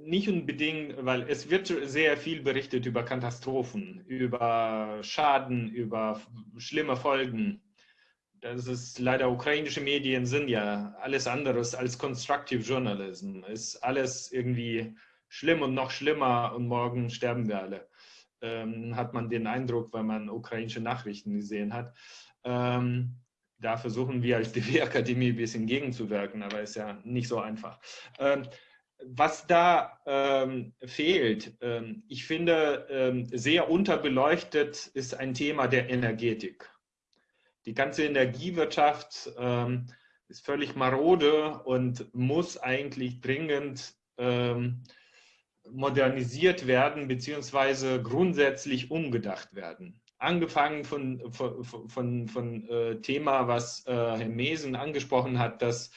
nicht unbedingt, weil es wird sehr viel berichtet über Katastrophen, über Schaden, über schlimme Folgen. Das ist leider ukrainische Medien sind ja alles anderes als Constructive Journalism. Ist alles irgendwie schlimm und noch schlimmer und morgen sterben wir alle ähm, hat man den Eindruck, weil man ukrainische Nachrichten gesehen hat. Ähm, da versuchen wir als DW-Akademie ein bisschen gegenzuwirken, aber ist ja nicht so einfach. Ähm, was da ähm, fehlt, ähm, ich finde, ähm, sehr unterbeleuchtet ist ein Thema der Energetik. Die ganze Energiewirtschaft ähm, ist völlig marode und muss eigentlich dringend modernisiert werden beziehungsweise grundsätzlich umgedacht werden. Angefangen von, von, von, von äh, Thema, was äh, Herr Mesen angesprochen hat, dass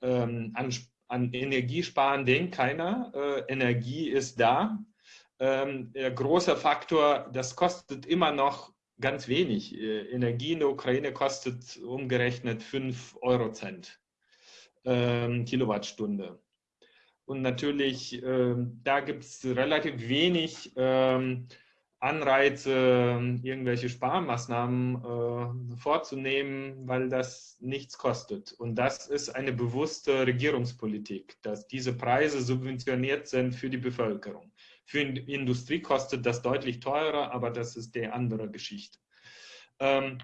ähm, an, an Energiesparen denkt keiner. Äh, Energie ist da. Ähm, der große Faktor, das kostet immer noch ganz wenig. Äh, Energie in der Ukraine kostet umgerechnet 5 Eurocent ähm, Kilowattstunde. Und natürlich, ähm, da gibt es relativ wenig ähm, Anreize, irgendwelche Sparmaßnahmen äh, vorzunehmen, weil das nichts kostet. Und das ist eine bewusste Regierungspolitik, dass diese Preise subventioniert sind für die Bevölkerung. Für die Industrie kostet das deutlich teurer, aber das ist die andere Geschichte. Ähm,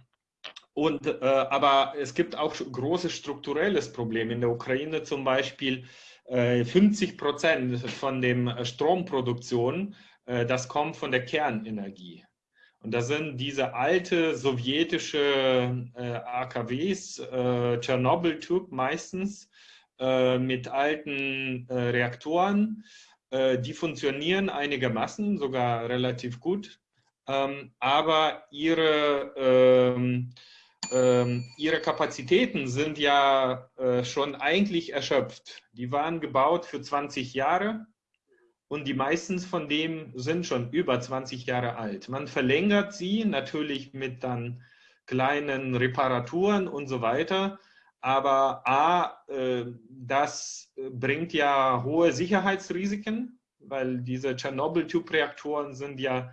und, äh, aber es gibt auch großes strukturelles Problem. In der Ukraine zum Beispiel 50 äh, Prozent von der Stromproduktion, äh, das kommt von der Kernenergie. Und das sind diese alte sowjetische äh, AKWs, äh, Tschernobyl-Typ meistens, äh, mit alten äh, Reaktoren. die funktionieren einigermaßen, sogar relativ gut. Ähm, aber ihre ähm, ihre Kapazitäten sind ja äh, schon eigentlich erschöpft. Die waren gebaut für 20 Jahre und die meisten von dem sind schon über 20 Jahre alt. Man verlängert sie natürlich mit dann kleinen Reparaturen und so weiter. Aber A, äh, das bringt ja hohe Sicherheitsrisiken, weil diese Tschernobyl-Typ-Reaktoren sind ja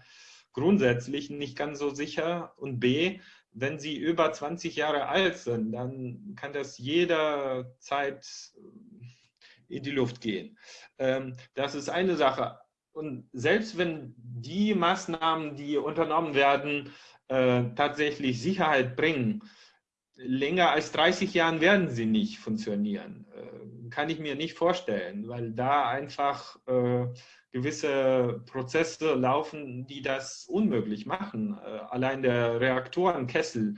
grundsätzlich nicht ganz so sicher. Und B, wenn sie über 20 Jahre alt sind, dann kann das jederzeit äh, in die Luft gehen. Ähm, das ist eine Sache. Und selbst wenn die Maßnahmen, die unternommen werden, äh, tatsächlich Sicherheit bringen, länger als 30 Jahren werden sie nicht funktionieren. Äh, kann ich mir nicht vorstellen, weil da einfach gewisse Prozesse laufen, die das unmöglich machen. Äh, allein der Reaktorenkessel,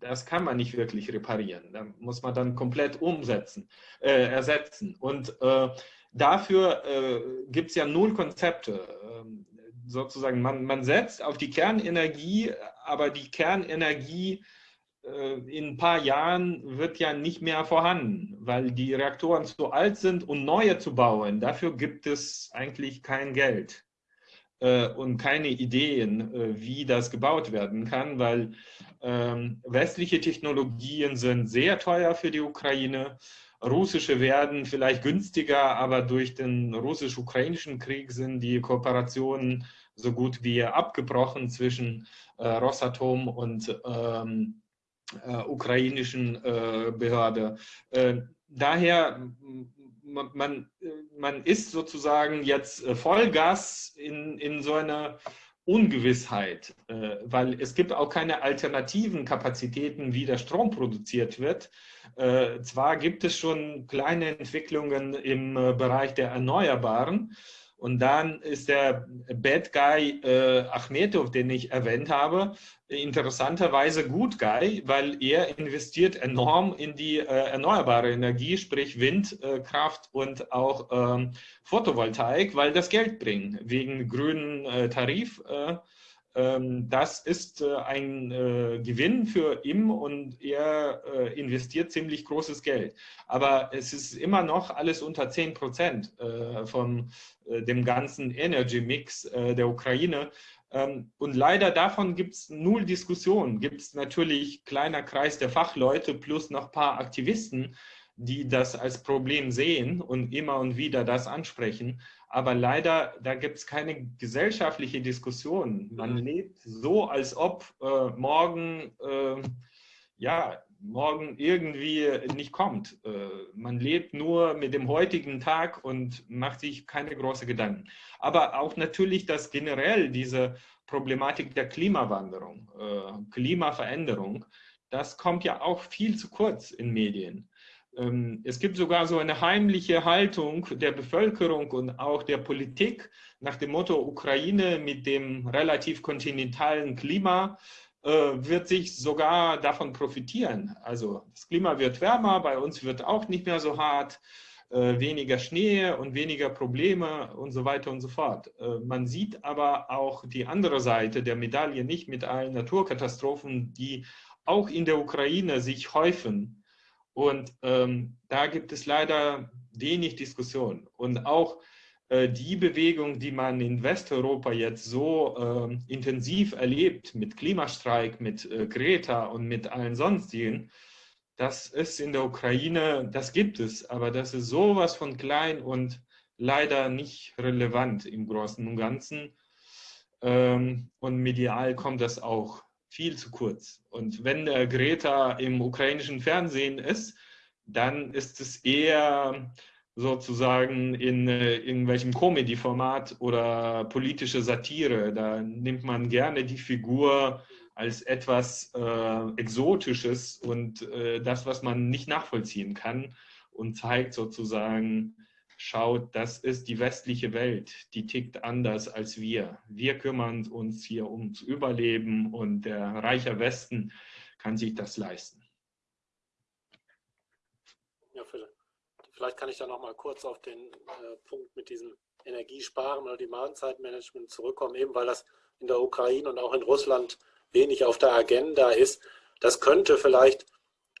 das kann man nicht wirklich reparieren. Da muss man dann komplett umsetzen, äh, ersetzen. Und äh, dafür äh, gibt es ja null Konzepte. Ähm, sozusagen, man, man setzt auf die Kernenergie, aber die Kernenergie in ein paar Jahren wird ja nicht mehr vorhanden, weil die Reaktoren zu alt sind, um neue zu bauen. Dafür gibt es eigentlich kein Geld äh, und keine Ideen, äh, wie das gebaut werden kann, weil ähm, westliche Technologien sind sehr teuer für die Ukraine. Russische werden vielleicht günstiger, aber durch den russisch-ukrainischen Krieg sind die Kooperationen so gut wie abgebrochen zwischen Rosatom und ähm, äh, ukrainischen äh, Behörde. Äh, daher, man, man ist sozusagen jetzt Vollgas in, in so einer Ungewissheit, weil es gibt auch keine alternativen Kapazitäten, wie der Strom produziert wird. Zwar gibt es schon kleine Entwicklungen im Bereich der Erneuerbaren, und dann ist der Bad Guy äh, Achmetov, den ich erwähnt habe, interessanterweise Good Guy, weil er investiert enorm in die äh, erneuerbare Energie, sprich Windkraft äh, und auch ähm, Photovoltaik, weil das Geld bringt, wegen grünen äh, Tarif. Äh, ähm, das ist äh, ein äh, Gewinn für ihn und er äh, investiert ziemlich großes Geld. Aber es ist immer noch alles unter 10 Prozent von dem ganzen Energy Mix der Ukraine. Ähm, und leider davon gibt es null Diskussion. Gibt es natürlich kleiner Kreis der Fachleute plus noch ein paar Aktivisten, die das als Problem sehen und immer und wieder das ansprechen. Aber leider, da gibt es keine gesellschaftliche Diskussion. Man mhm. lebt so, als ob äh, morgen, äh, ja, morgen irgendwie nicht kommt. Äh, man lebt nur mit dem heutigen Tag und macht sich keine großen Gedanken. Aber auch natürlich, dass generell diese Problematik der Klimawanderung, äh, Klimaveränderung, das kommt ja auch viel zu kurz in Medien. Ähm, es gibt sogar so eine heimliche Haltung der Bevölkerung und auch der Politik nach dem Motto Ukraine mit dem relativ kontinentalen Klima äh, wird sich sogar davon profitieren. Also das Klima wird wärmer, bei uns wird auch nicht mehr so hart. äh, weniger Schnee und weniger Probleme und so weiter und so fort. Äh, man sieht aber auch die andere Seite der Medaille nicht mit allen Naturkatastrophen, die auch in der Ukraine sich häufen. Und ähm, da gibt es leider wenig Diskussion. Und auch äh, die Bewegung, die man in Westeuropa jetzt so äh, intensiv erlebt, mit Klimastreik, mit äh, Greta und mit allen sonstigen, das ist in der Ukraine, das gibt es, aber das ist sowas von klein und leider nicht relevant im Großen und Ganzen. Ähm, und medial kommt das auch viel zu kurz. Und wenn der Greta im ukrainischen Fernsehen ist, dann ist es eher sozusagen in äh, irgendwelchem Comedy-Format oder politische Satire. Da nimmt man gerne die Figur als etwas äh, Exotisches und äh, das, was man nicht nachvollziehen kann und zeigt sozusagen, schaut, das ist die westliche Welt, die tickt anders als wir. Wir kümmern uns hier ums Überleben und der reiche Westen kann sich das leisten. Ja, vielleicht kann ich da noch mal kurz auf den äh, Punkt mit diesem Energiesparen oder Demand-Zeitmanagement zurückkommen, eben weil das in der Ukraine und auch in Russland wenig auf der Agenda ist. Das könnte vielleicht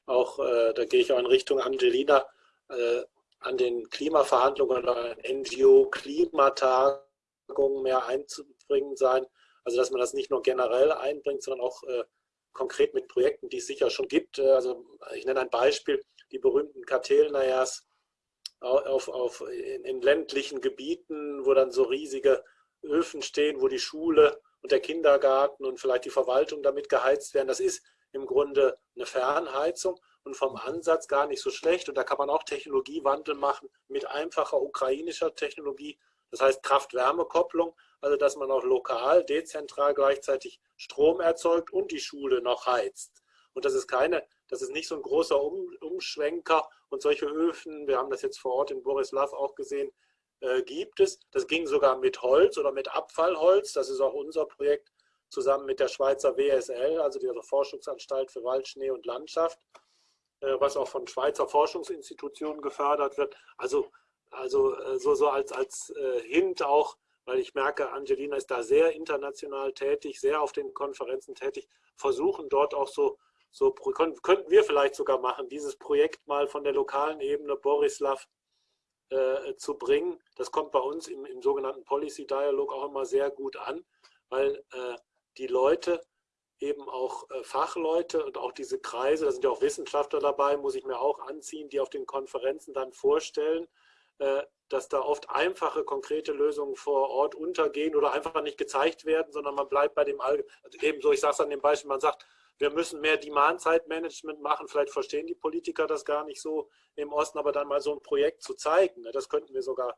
auch, äh, da gehe ich auch in Richtung Angelina, äh, an den Klimaverhandlungen oder NGO-Klimatagungen mehr einzubringen sein. Also dass man das nicht nur generell einbringt, sondern auch äh, konkret mit Projekten, die es sicher schon gibt. Äh, also ich nenne ein Beispiel, die berühmten Kartellnayas auf, auf, in, in ländlichen Gebieten, wo dann so riesige Öfen stehen, wo die Schule und der Kindergarten und vielleicht die Verwaltung damit geheizt werden. Das ist im Grunde eine Fernheizung und vom Ansatz gar nicht so schlecht. Und da kann man auch Technologiewandel machen mit einfacher ukrainischer Technologie. Das heißt Kraft-Wärme-Kopplung, also dass man auch lokal, dezentral gleichzeitig Strom erzeugt und die Schule noch heizt. Und das ist keine, das ist nicht so ein großer um, Umschwenker und solche Öfen, wir haben das jetzt vor Ort in Borislav auch gesehen, äh, gibt es. Das ging sogar mit Holz oder mit Abfallholz. Das ist auch unser Projekt zusammen mit der Schweizer WSL, also dieser Forschungsanstalt für Wald, Schnee und Landschaft. Äh, was auch von Schweizer Forschungsinstitutionen gefördert wird. Also, also äh, so, so als, als äh, Hint auch, weil ich merke, Angelina ist da sehr international tätig, sehr auf den Konferenzen tätig, versuchen dort auch so, so könnten wir vielleicht sogar machen, dieses Projekt mal von der lokalen Ebene Borislav äh, zu bringen. Das kommt bei uns im, im sogenannten Policy Dialog auch immer sehr gut an, weil äh, die Leute eben auch äh, Fachleute und auch diese Kreise, da sind ja auch Wissenschaftler dabei, muss ich mir auch anziehen, die auf den Konferenzen dann vorstellen, äh, dass da oft einfache, konkrete Lösungen vor Ort untergehen oder einfach nicht gezeigt werden, sondern man bleibt bei dem Allgemeinen. Also ebenso, ich sage es an dem Beispiel, man sagt, wir müssen mehr Demand-Zeitmanagement machen. Vielleicht verstehen die Politiker das gar nicht so im Osten, aber dann mal so ein Projekt zu zeigen, ne, das könnten wir sogar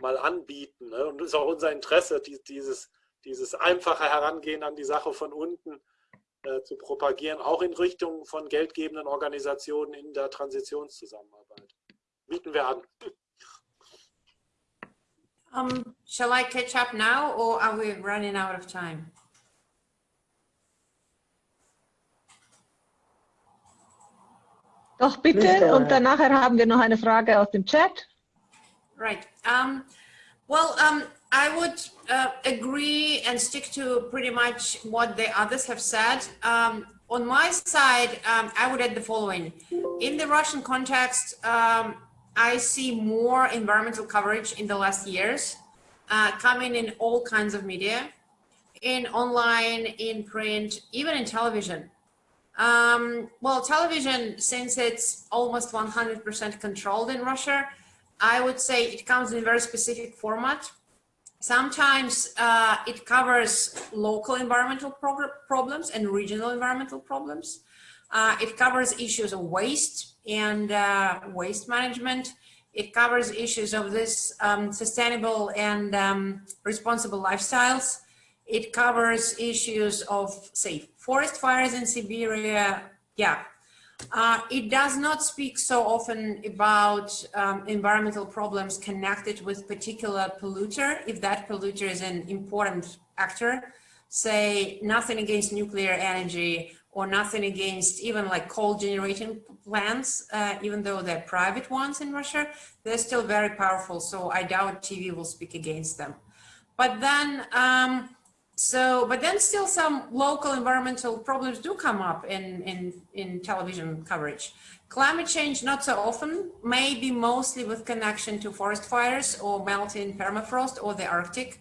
mal anbieten. Ne? Und es ist auch unser Interesse, dieses dieses einfache Herangehen an die Sache von unten äh, zu propagieren, auch in Richtung von geldgebenden Organisationen in der Transitionszusammenarbeit. Bieten wir an. Um, shall I catch up now or are we running out of time? Doch, bitte. Und danach haben wir noch eine Frage aus dem Chat. Right. Um, well, um, I would uh, agree and stick to pretty much what the others have said. Um, on my side, um, I would add the following. In the Russian context, um, I see more environmental coverage in the last years, uh, coming in all kinds of media, in online, in print, even in television. Um, well, television, since it's almost 100% controlled in Russia, I would say it comes in a very specific format Sometimes uh, it covers local environmental problems and regional environmental problems. Uh, it covers issues of waste and uh, waste management. It covers issues of this um, sustainable and um, responsible lifestyles. It covers issues of, say, forest fires in Siberia. Yeah, uh, it does not speak so often about um, environmental problems connected with particular polluter, if that polluter is an important actor. Say nothing against nuclear energy, or nothing against even like coal generating plants, uh, even though they're private ones in Russia, they're still very powerful. So I doubt TV will speak against them. But then, um, so, but then still some local environmental problems do come up in, in, in television coverage. Climate change, not so often, maybe mostly with connection to forest fires or melting permafrost or the Arctic.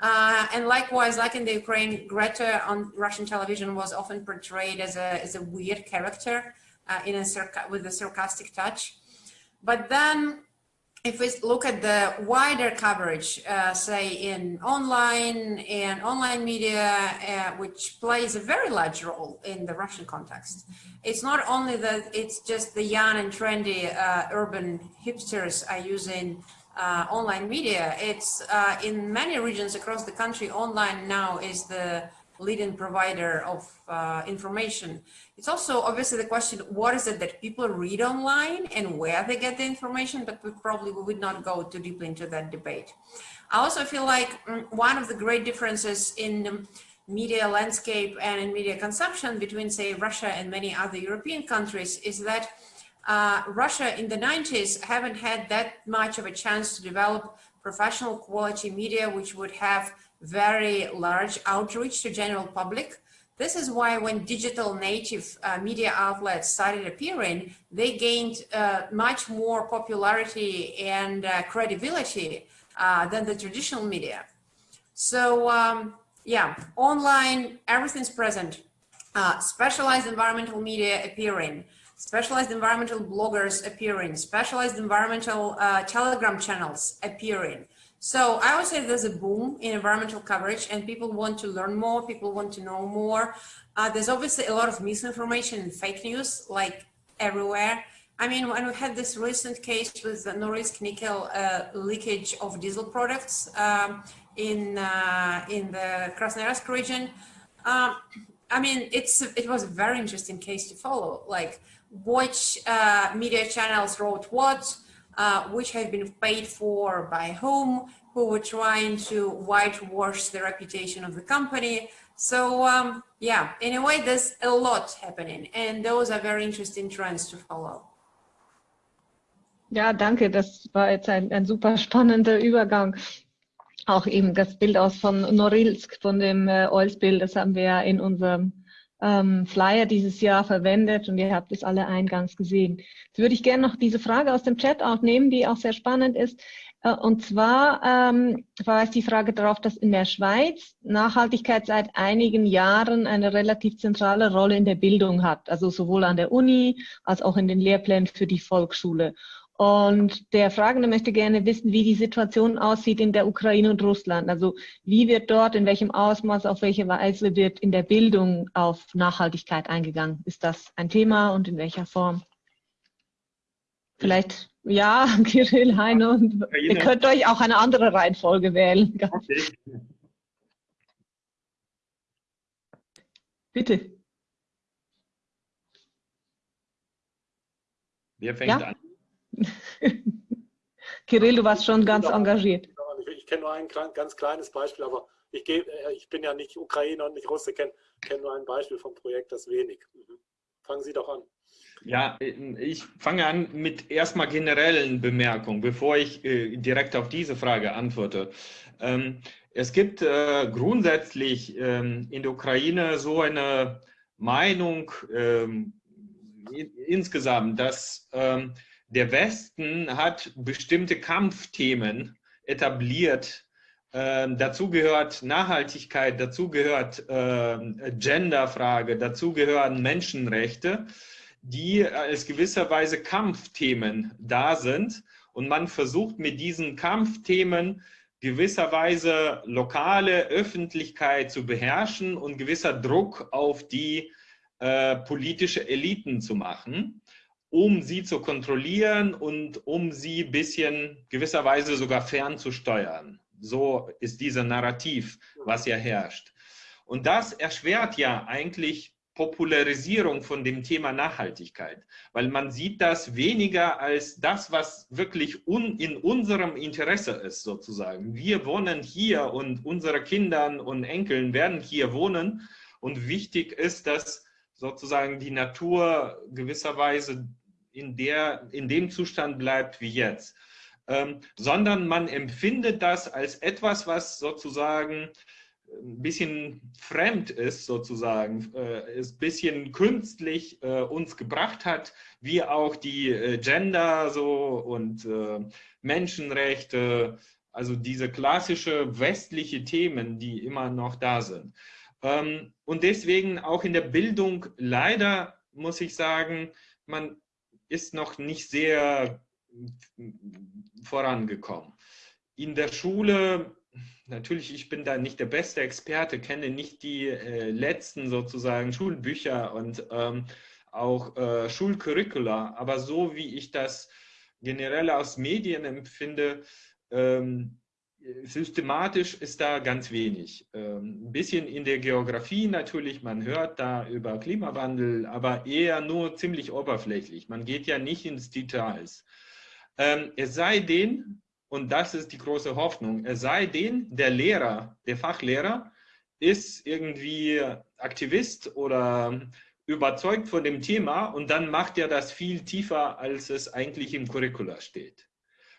Uh, and likewise, like in the Ukraine, Greta on Russian television was often portrayed as a, as a weird character uh, in a with a sarcastic touch. But then if we look at the wider coverage, uh, say in online and online media, uh, which plays a very large role in the Russian context, it's not only that it's just the young and trendy uh, urban hipsters are using uh, online media. It's uh, in many regions across the country, online now is the leading provider of uh, information. It's also obviously the question, what is it that people read online and where they get the information, but we probably would not go too deeply into that debate. I also feel like mm, one of the great differences in media landscape and in media consumption between say Russia and many other European countries is that uh, Russia in the 90s haven't had that much of a chance to develop professional quality media which would have very large outreach to general public. This is why when digital native uh, media outlets started appearing, they gained uh, much more popularity and uh, credibility uh, than the traditional media. So um, yeah, online, everything's present. Uh, specialized environmental media appearing, specialized environmental bloggers appearing, specialized environmental uh, telegram channels appearing. So I would say there's a boom in environmental coverage and people want to learn more, people want to know more. Uh, there's obviously a lot of misinformation and fake news like everywhere. I mean, when we had this recent case with the Norilsk nickel uh, leakage of diesel products um, in uh, in the Krasnoyarsk region, um, I mean, it's it was a very interesting case to follow. Like, which uh, media channels wrote what, uh, which have been paid for by whom, who were trying to whitewash the reputation of the company. So um, yeah, in a way, there's a lot happening and those are very interesting trends to follow. Ja, danke. Das war jetzt ein, ein super spannender Übergang. Auch eben das Bild aus von Norilsk, von dem äh, Oil-Spill, das haben wir ja in unserem ähm, Flyer dieses Jahr verwendet und ihr habt es alle eingangs gesehen. Jetzt würde ich gerne noch diese Frage aus dem Chat aufnehmen, die auch sehr spannend ist. Äh, und zwar ähm, verweist die Frage darauf, dass in der Schweiz Nachhaltigkeit seit einigen Jahren eine relativ zentrale Rolle in der Bildung hat, also sowohl an der Uni als auch in den Lehrplänen für die Volksschule. Und der Fragende möchte gerne wissen, wie die Situation aussieht in der Ukraine und Russland. Also wie wird dort, in welchem Ausmaß, auf welche Weise wird in der Bildung auf Nachhaltigkeit eingegangen? Ist das ein Thema und in welcher Form? Vielleicht, ja, Kirill, Heino, und ihr könnt euch auch eine andere Reihenfolge wählen. Okay. Bitte. Wer fängt ja? an? Kirill, du warst schon ganz engagiert. Ich kenne nur ein ganz kleines Beispiel, aber ich, geh, äh, ich bin ja nicht Ukrainer und nicht Russe, kenne kenn nur ein Beispiel vom Projekt, das wenig. Mhm. Fangen Sie doch an. Ja, ich fange an mit erstmal generellen Bemerkungen, bevor ich äh, direkt auf diese Frage antworte. Ähm, es gibt äh, grundsätzlich ähm, in der Ukraine so eine Meinung ähm, insgesamt, dass ähm, der Westen hat bestimmte Kampfthemen etabliert. Ähm, dazu gehört Nachhaltigkeit, dazu gehört ähm, Genderfrage, dazu gehören Menschenrechte, die als gewisserweise Kampfthemen da sind. Und man versucht mit diesen Kampfthemen gewisserweise lokale Öffentlichkeit zu beherrschen und gewisser Druck auf die äh, politische Eliten zu machen um sie zu kontrollieren und um sie ein bisschen gewisserweise sogar fernzusteuern. So ist dieser Narrativ, was ja herrscht. Und das erschwert ja eigentlich Popularisierung von dem Thema Nachhaltigkeit, weil man sieht das weniger als das, was wirklich un in unserem Interesse ist, sozusagen. Wir wohnen hier und unsere Kinder und Enkeln werden hier wohnen und wichtig ist, dass sozusagen die Natur gewisserweise in, der, in dem Zustand bleibt wie jetzt, ähm, sondern man empfindet das als etwas, was sozusagen ein bisschen fremd ist, sozusagen, äh, ist ein bisschen künstlich äh, uns gebracht hat, wie auch die äh, Gender so und äh, Menschenrechte, also diese klassische westliche Themen, die immer noch da sind. Ähm, und deswegen auch in der Bildung leider muss ich sagen, man ist noch nicht sehr vorangekommen. In der Schule, natürlich, ich bin da nicht der beste Experte, kenne nicht die äh, letzten sozusagen Schulbücher und ähm, auch äh, Schulcurricula, aber so wie ich das generell aus Medien empfinde, ähm, systematisch ist da ganz wenig. Ähm, ein bisschen in der Geografie natürlich, man hört da über Klimawandel, aber eher nur ziemlich oberflächlich. Man geht ja nicht ins Details. Ähm, es sei denn, und das ist die große Hoffnung, es sei denn, der Lehrer, der Fachlehrer ist irgendwie Aktivist oder überzeugt von dem Thema und dann macht er das viel tiefer, als es eigentlich im Curricula steht.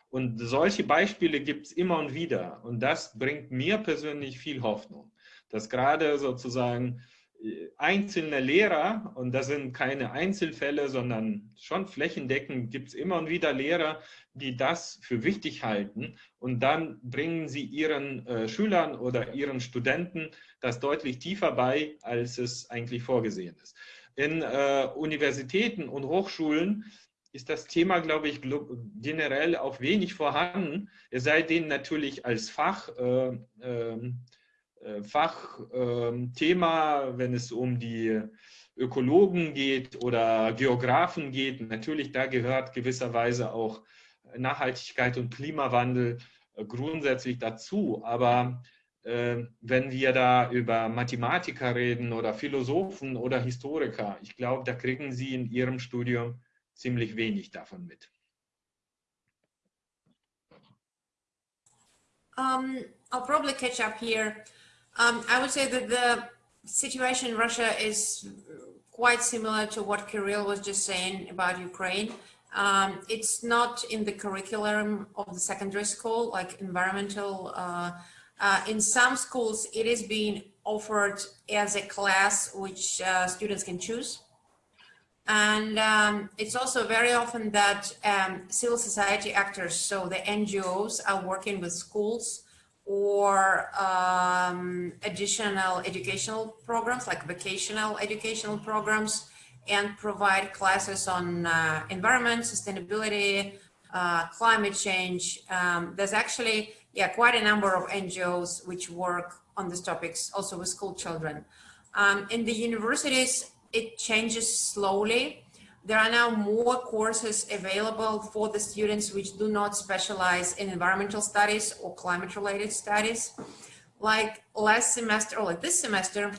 Und solche Beispiele gibt es immer und wieder. Und das bringt mir persönlich viel Hoffnung, dass gerade sozusagen äh, einzelne Lehrer, und das sind keine Einzelfälle, sondern schon flächendeckend gibt es immer und wieder Lehrer, die das für wichtig halten und dann bringen sie ihren äh, Schülern oder ihren Studenten das deutlich tiefer bei, als es eigentlich vorgesehen ist. In äh, Universitäten und Hochschulen ist das Thema, glaube ich, generell auch wenig vorhanden, es sei denn natürlich als Fach, äh, ähm, äh, Fachthema, äh, wenn es um die Ökologen geht oder Geografen geht. Natürlich, da gehört gewisserweise auch Nachhaltigkeit und Klimawandel äh, grundsätzlich dazu. Aber äh, wenn wir da über Mathematiker reden oder Philosophen oder Historiker, ich glaube, da kriegen Sie in Ihrem Studium ziemlich wenig davon mit. Um, I'll probably catch up here. Um, I would say that the situation in Russia is quite similar to what Kirill was just saying about Ukraine. Um, it's not in the curriculum of the secondary school, like environmental. Uh, uh, in some schools, it is being offered as a class which uh, students can choose. And um, it's also very often that um, civil society actors, so the NGOs are working with schools or um, additional educational programs like vocational educational programs and provide classes on uh, environment, sustainability, uh, climate change. Um, there's actually yeah, quite a number of NGOs which work on these topics also with school children. Um, in the universities, it changes slowly. There are now more courses available for the students which do not specialize in environmental studies or climate related studies. Like last semester or like this semester,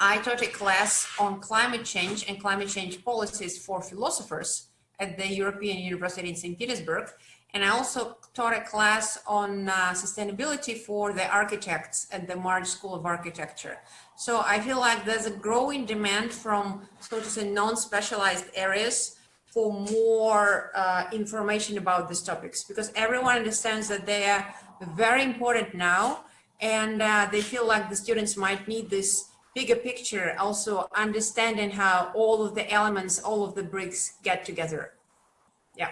I taught a class on climate change and climate change policies for philosophers at the European University in St. Petersburg. And I also taught a class on uh, sustainability for the architects at the March School of Architecture. So I feel like there's a growing demand from, so to say, non-specialized areas for more uh, information about these topics because everyone understands that they are very important now and uh, they feel like the students might need this bigger picture, also understanding how all of the elements, all of the bricks get together. Yeah.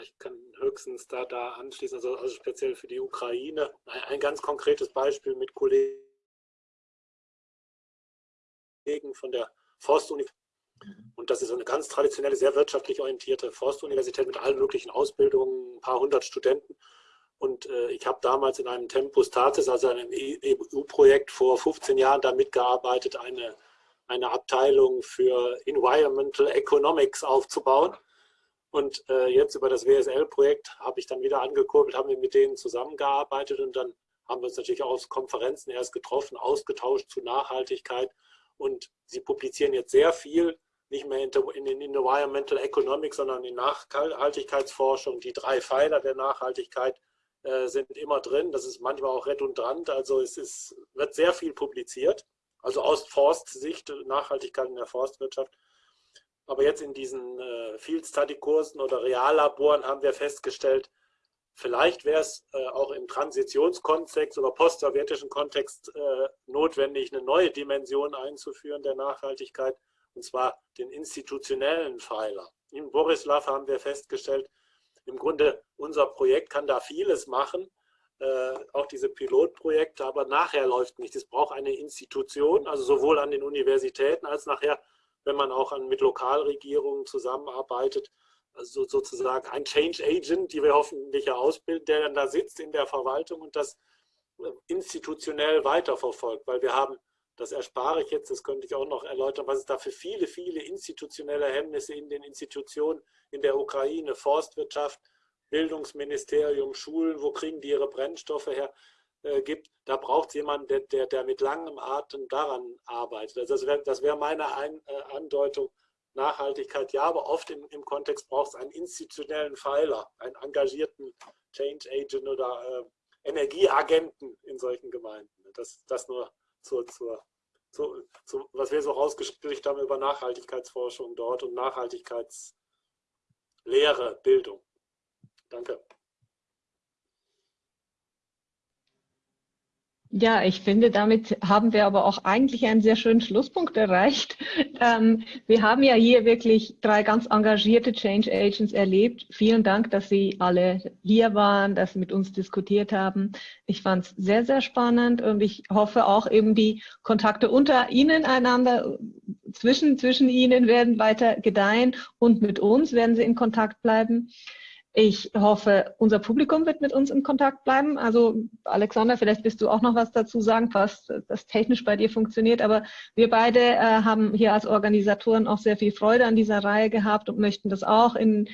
Ich kann höchstens da, da anschließen, also, also speziell für die Ukraine. Ein, ein ganz konkretes Beispiel mit Kollegen von der Forstuniversität. Und das ist eine ganz traditionelle, sehr wirtschaftlich orientierte Forstuniversität mit allen möglichen Ausbildungen, ein paar hundert Studenten. Und äh, ich habe damals in einem Tempus Tatis, also einem EU-Projekt vor 15 Jahren, da mitgearbeitet, eine, eine Abteilung für Environmental Economics aufzubauen. Und äh, jetzt über das WSL-Projekt habe ich dann wieder angekurbelt, haben wir mit denen zusammengearbeitet und dann haben wir uns natürlich auf Konferenzen erst getroffen, ausgetauscht zu Nachhaltigkeit. Und sie publizieren jetzt sehr viel, nicht mehr in, in Environmental Economics, sondern in Nachhaltigkeitsforschung. Die drei Pfeiler der Nachhaltigkeit äh, sind immer drin. Das ist manchmal auch redundant. Also es ist, wird sehr viel publiziert. also aus Forstsicht, Nachhaltigkeit in der Forstwirtschaft. Aber jetzt in diesen äh, Field Study Kursen oder Reallaboren haben wir festgestellt, vielleicht wäre es äh, auch im Transitionskontext oder postsowjetischen Kontext äh, notwendig, eine neue Dimension einzuführen der Nachhaltigkeit, und zwar den institutionellen Pfeiler. In Borislav haben wir festgestellt, im Grunde unser Projekt kann da vieles machen, äh, auch diese Pilotprojekte, aber nachher läuft nicht. Es braucht eine Institution, also sowohl an den Universitäten als nachher wenn man auch an, mit Lokalregierungen zusammenarbeitet, also sozusagen ein Change Agent, die wir hoffentlich ja ausbilden, der dann da sitzt in der Verwaltung und das äh, institutionell weiterverfolgt, weil wir haben, das erspare ich jetzt, das könnte ich auch noch erläutern, was es da für viele, viele institutionelle Hemmnisse in den Institutionen in der Ukraine, Forstwirtschaft, Bildungsministerium, Schulen, wo kriegen die ihre Brennstoffe her? Äh, gibt, da braucht es jemanden, der, der, der, mit langem Atem daran arbeitet. Also das wäre das wär meine Ein, äh, Andeutung. Nachhaltigkeit, ja, aber oft im, im Kontext braucht es einen institutionellen Pfeiler, einen engagierten Change Agent oder äh, Energieagenten in solchen Gemeinden. Das, das nur zur, zur, zu, zu, was wir so rausgekriegt haben über Nachhaltigkeitsforschung dort und Nachhaltigkeitslehre, Bildung. Danke. Ja, ich finde, damit haben wir aber auch eigentlich einen sehr schönen Schlusspunkt erreicht. Ähm, wir haben ja hier wirklich drei ganz engagierte Change Agents erlebt. Vielen Dank, dass Sie alle hier waren, dass Sie mit uns diskutiert haben. Ich fand es sehr, sehr spannend und ich hoffe auch eben die Kontakte unter Ihnen einander, zwischen, zwischen Ihnen werden weiter gedeihen und mit uns werden Sie in Kontakt bleiben. Ich hoffe, unser Publikum wird mit uns in Kontakt bleiben. Also Alexander, vielleicht bist du auch noch was dazu sagen, was das technisch bei dir funktioniert. Aber wir beide äh, haben hier als Organisatoren auch sehr viel Freude an dieser Reihe gehabt und möchten das auch in,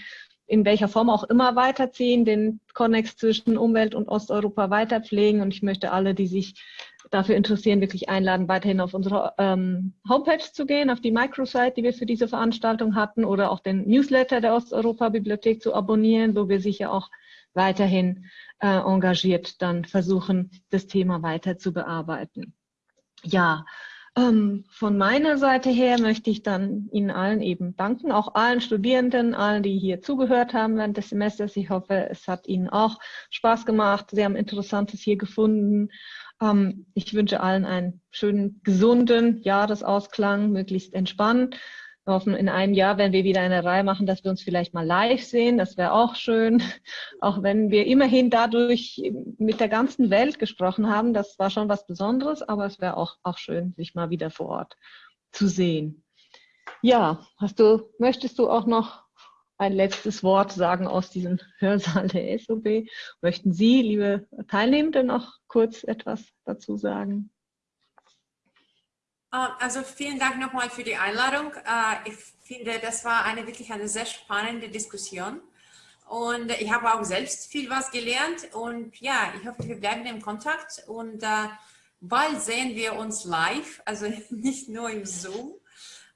in welcher Form auch immer weiterziehen, den Konnex zwischen Umwelt und Osteuropa weiterpflegen. Und ich möchte alle, die sich dafür interessieren, wirklich einladen, weiterhin auf unsere ähm, Homepage zu gehen, auf die Microsite, die wir für diese Veranstaltung hatten, oder auch den Newsletter der Osteuropa-Bibliothek zu abonnieren, wo wir sicher auch weiterhin äh, engagiert dann versuchen, das Thema weiter zu bearbeiten. Ja, ähm, von meiner Seite her möchte ich dann Ihnen allen eben danken, auch allen Studierenden, allen, die hier zugehört haben während des Semesters. Ich hoffe, es hat Ihnen auch Spaß gemacht. Sie haben Interessantes hier gefunden ähm, ich wünsche allen einen schönen, gesunden Jahresausklang, möglichst entspannt. Wir hoffen, in einem Jahr, wenn wir wieder eine Reihe machen, dass wir uns vielleicht mal live sehen. Das wäre auch schön. Auch wenn wir immerhin dadurch mit der ganzen Welt gesprochen haben. Das war schon was Besonderes, aber es wäre auch, auch schön, sich mal wieder vor Ort zu sehen. Ja, hast du, möchtest du auch noch ein letztes Wort sagen aus diesem Hörsaal der SOB. Möchten Sie, liebe Teilnehmende, noch kurz etwas dazu sagen? Ähm, also vielen Dank nochmal für die Einladung. Äh, ich finde, das war eine wirklich eine sehr spannende Diskussion. Und ich habe auch selbst viel was gelernt. Und ja, ich hoffe, wir bleiben im Kontakt. Und äh, bald sehen wir uns live, also nicht nur im Zoom.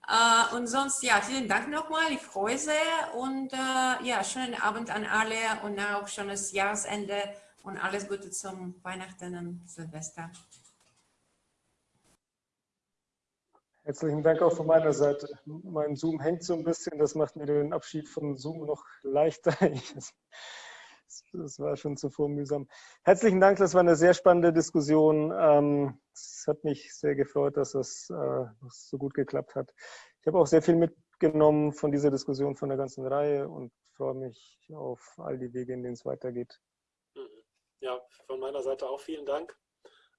Äh, und sonst, ja, vielen Dank nochmal. Ich freue sehr und äh, ja, schönen Abend an alle und auch schönes Jahresende und alles Gute zum Weihnachten und Silvester. Herzlichen Dank auch von meiner Seite. Mein Zoom hängt so ein bisschen, das macht mir den Abschied von Zoom noch leichter. Das war schon zuvor mühsam. Herzlichen Dank, das war eine sehr spannende Diskussion. Ähm, es hat mich sehr gefreut, dass äh, so gut geklappt hat. Ich habe auch sehr viel mitgenommen von dieser Diskussion, von der ganzen Reihe und freue mich auf all die Wege, in denen es weitergeht. Mhm. Ja, von meiner Seite auch vielen Dank.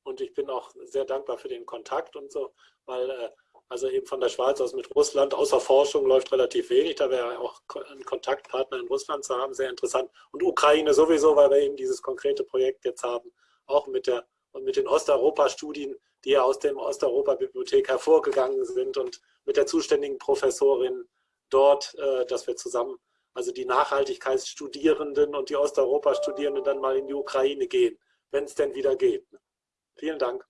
Und ich bin auch sehr dankbar für den Kontakt und so, weil äh, also eben von der Schweiz aus mit Russland, außer Forschung läuft relativ wenig. Da wäre auch ein Kontaktpartner in Russland zu haben, sehr interessant. Und Ukraine sowieso, weil wir eben dieses konkrete Projekt jetzt haben, auch mit der und mit den Osteuropa-Studien, die ja aus dem Osteuropa-Bibliothek hervorgegangen sind und mit der zuständigen Professorin dort, äh, dass wir zusammen, also die Nachhaltigkeitsstudierenden und die Osteuropa-Studierenden dann mal in die Ukraine gehen, wenn es denn wieder geht. Vielen Dank.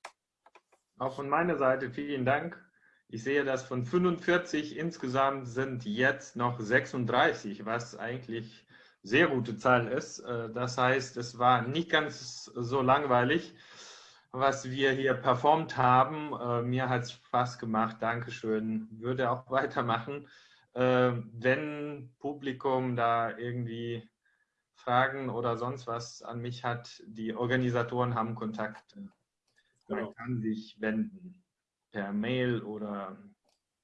Auch von meiner Seite vielen Dank. Ich sehe, dass von 45 insgesamt sind jetzt noch 36, was eigentlich sehr gute Zahl ist. Äh, das heißt, es war nicht ganz so langweilig. was wir hier performt haben. Äh, mir hat es Spaß gemacht. Dankeschön. Würde auch weitermachen. Äh, wenn Publikum da irgendwie Fragen oder sonst was an mich hat, die Organisatoren haben Kontakte. Man genau. kann sich wenden per Mail oder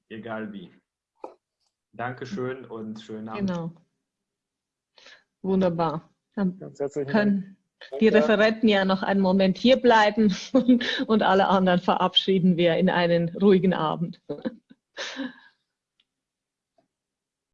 egal wie. Dankeschön und schönen Abend. Genau. Wunderbar. Dann können die Referenten ja noch einen Moment hier bleiben und alle anderen verabschieden wir in einen ruhigen Abend.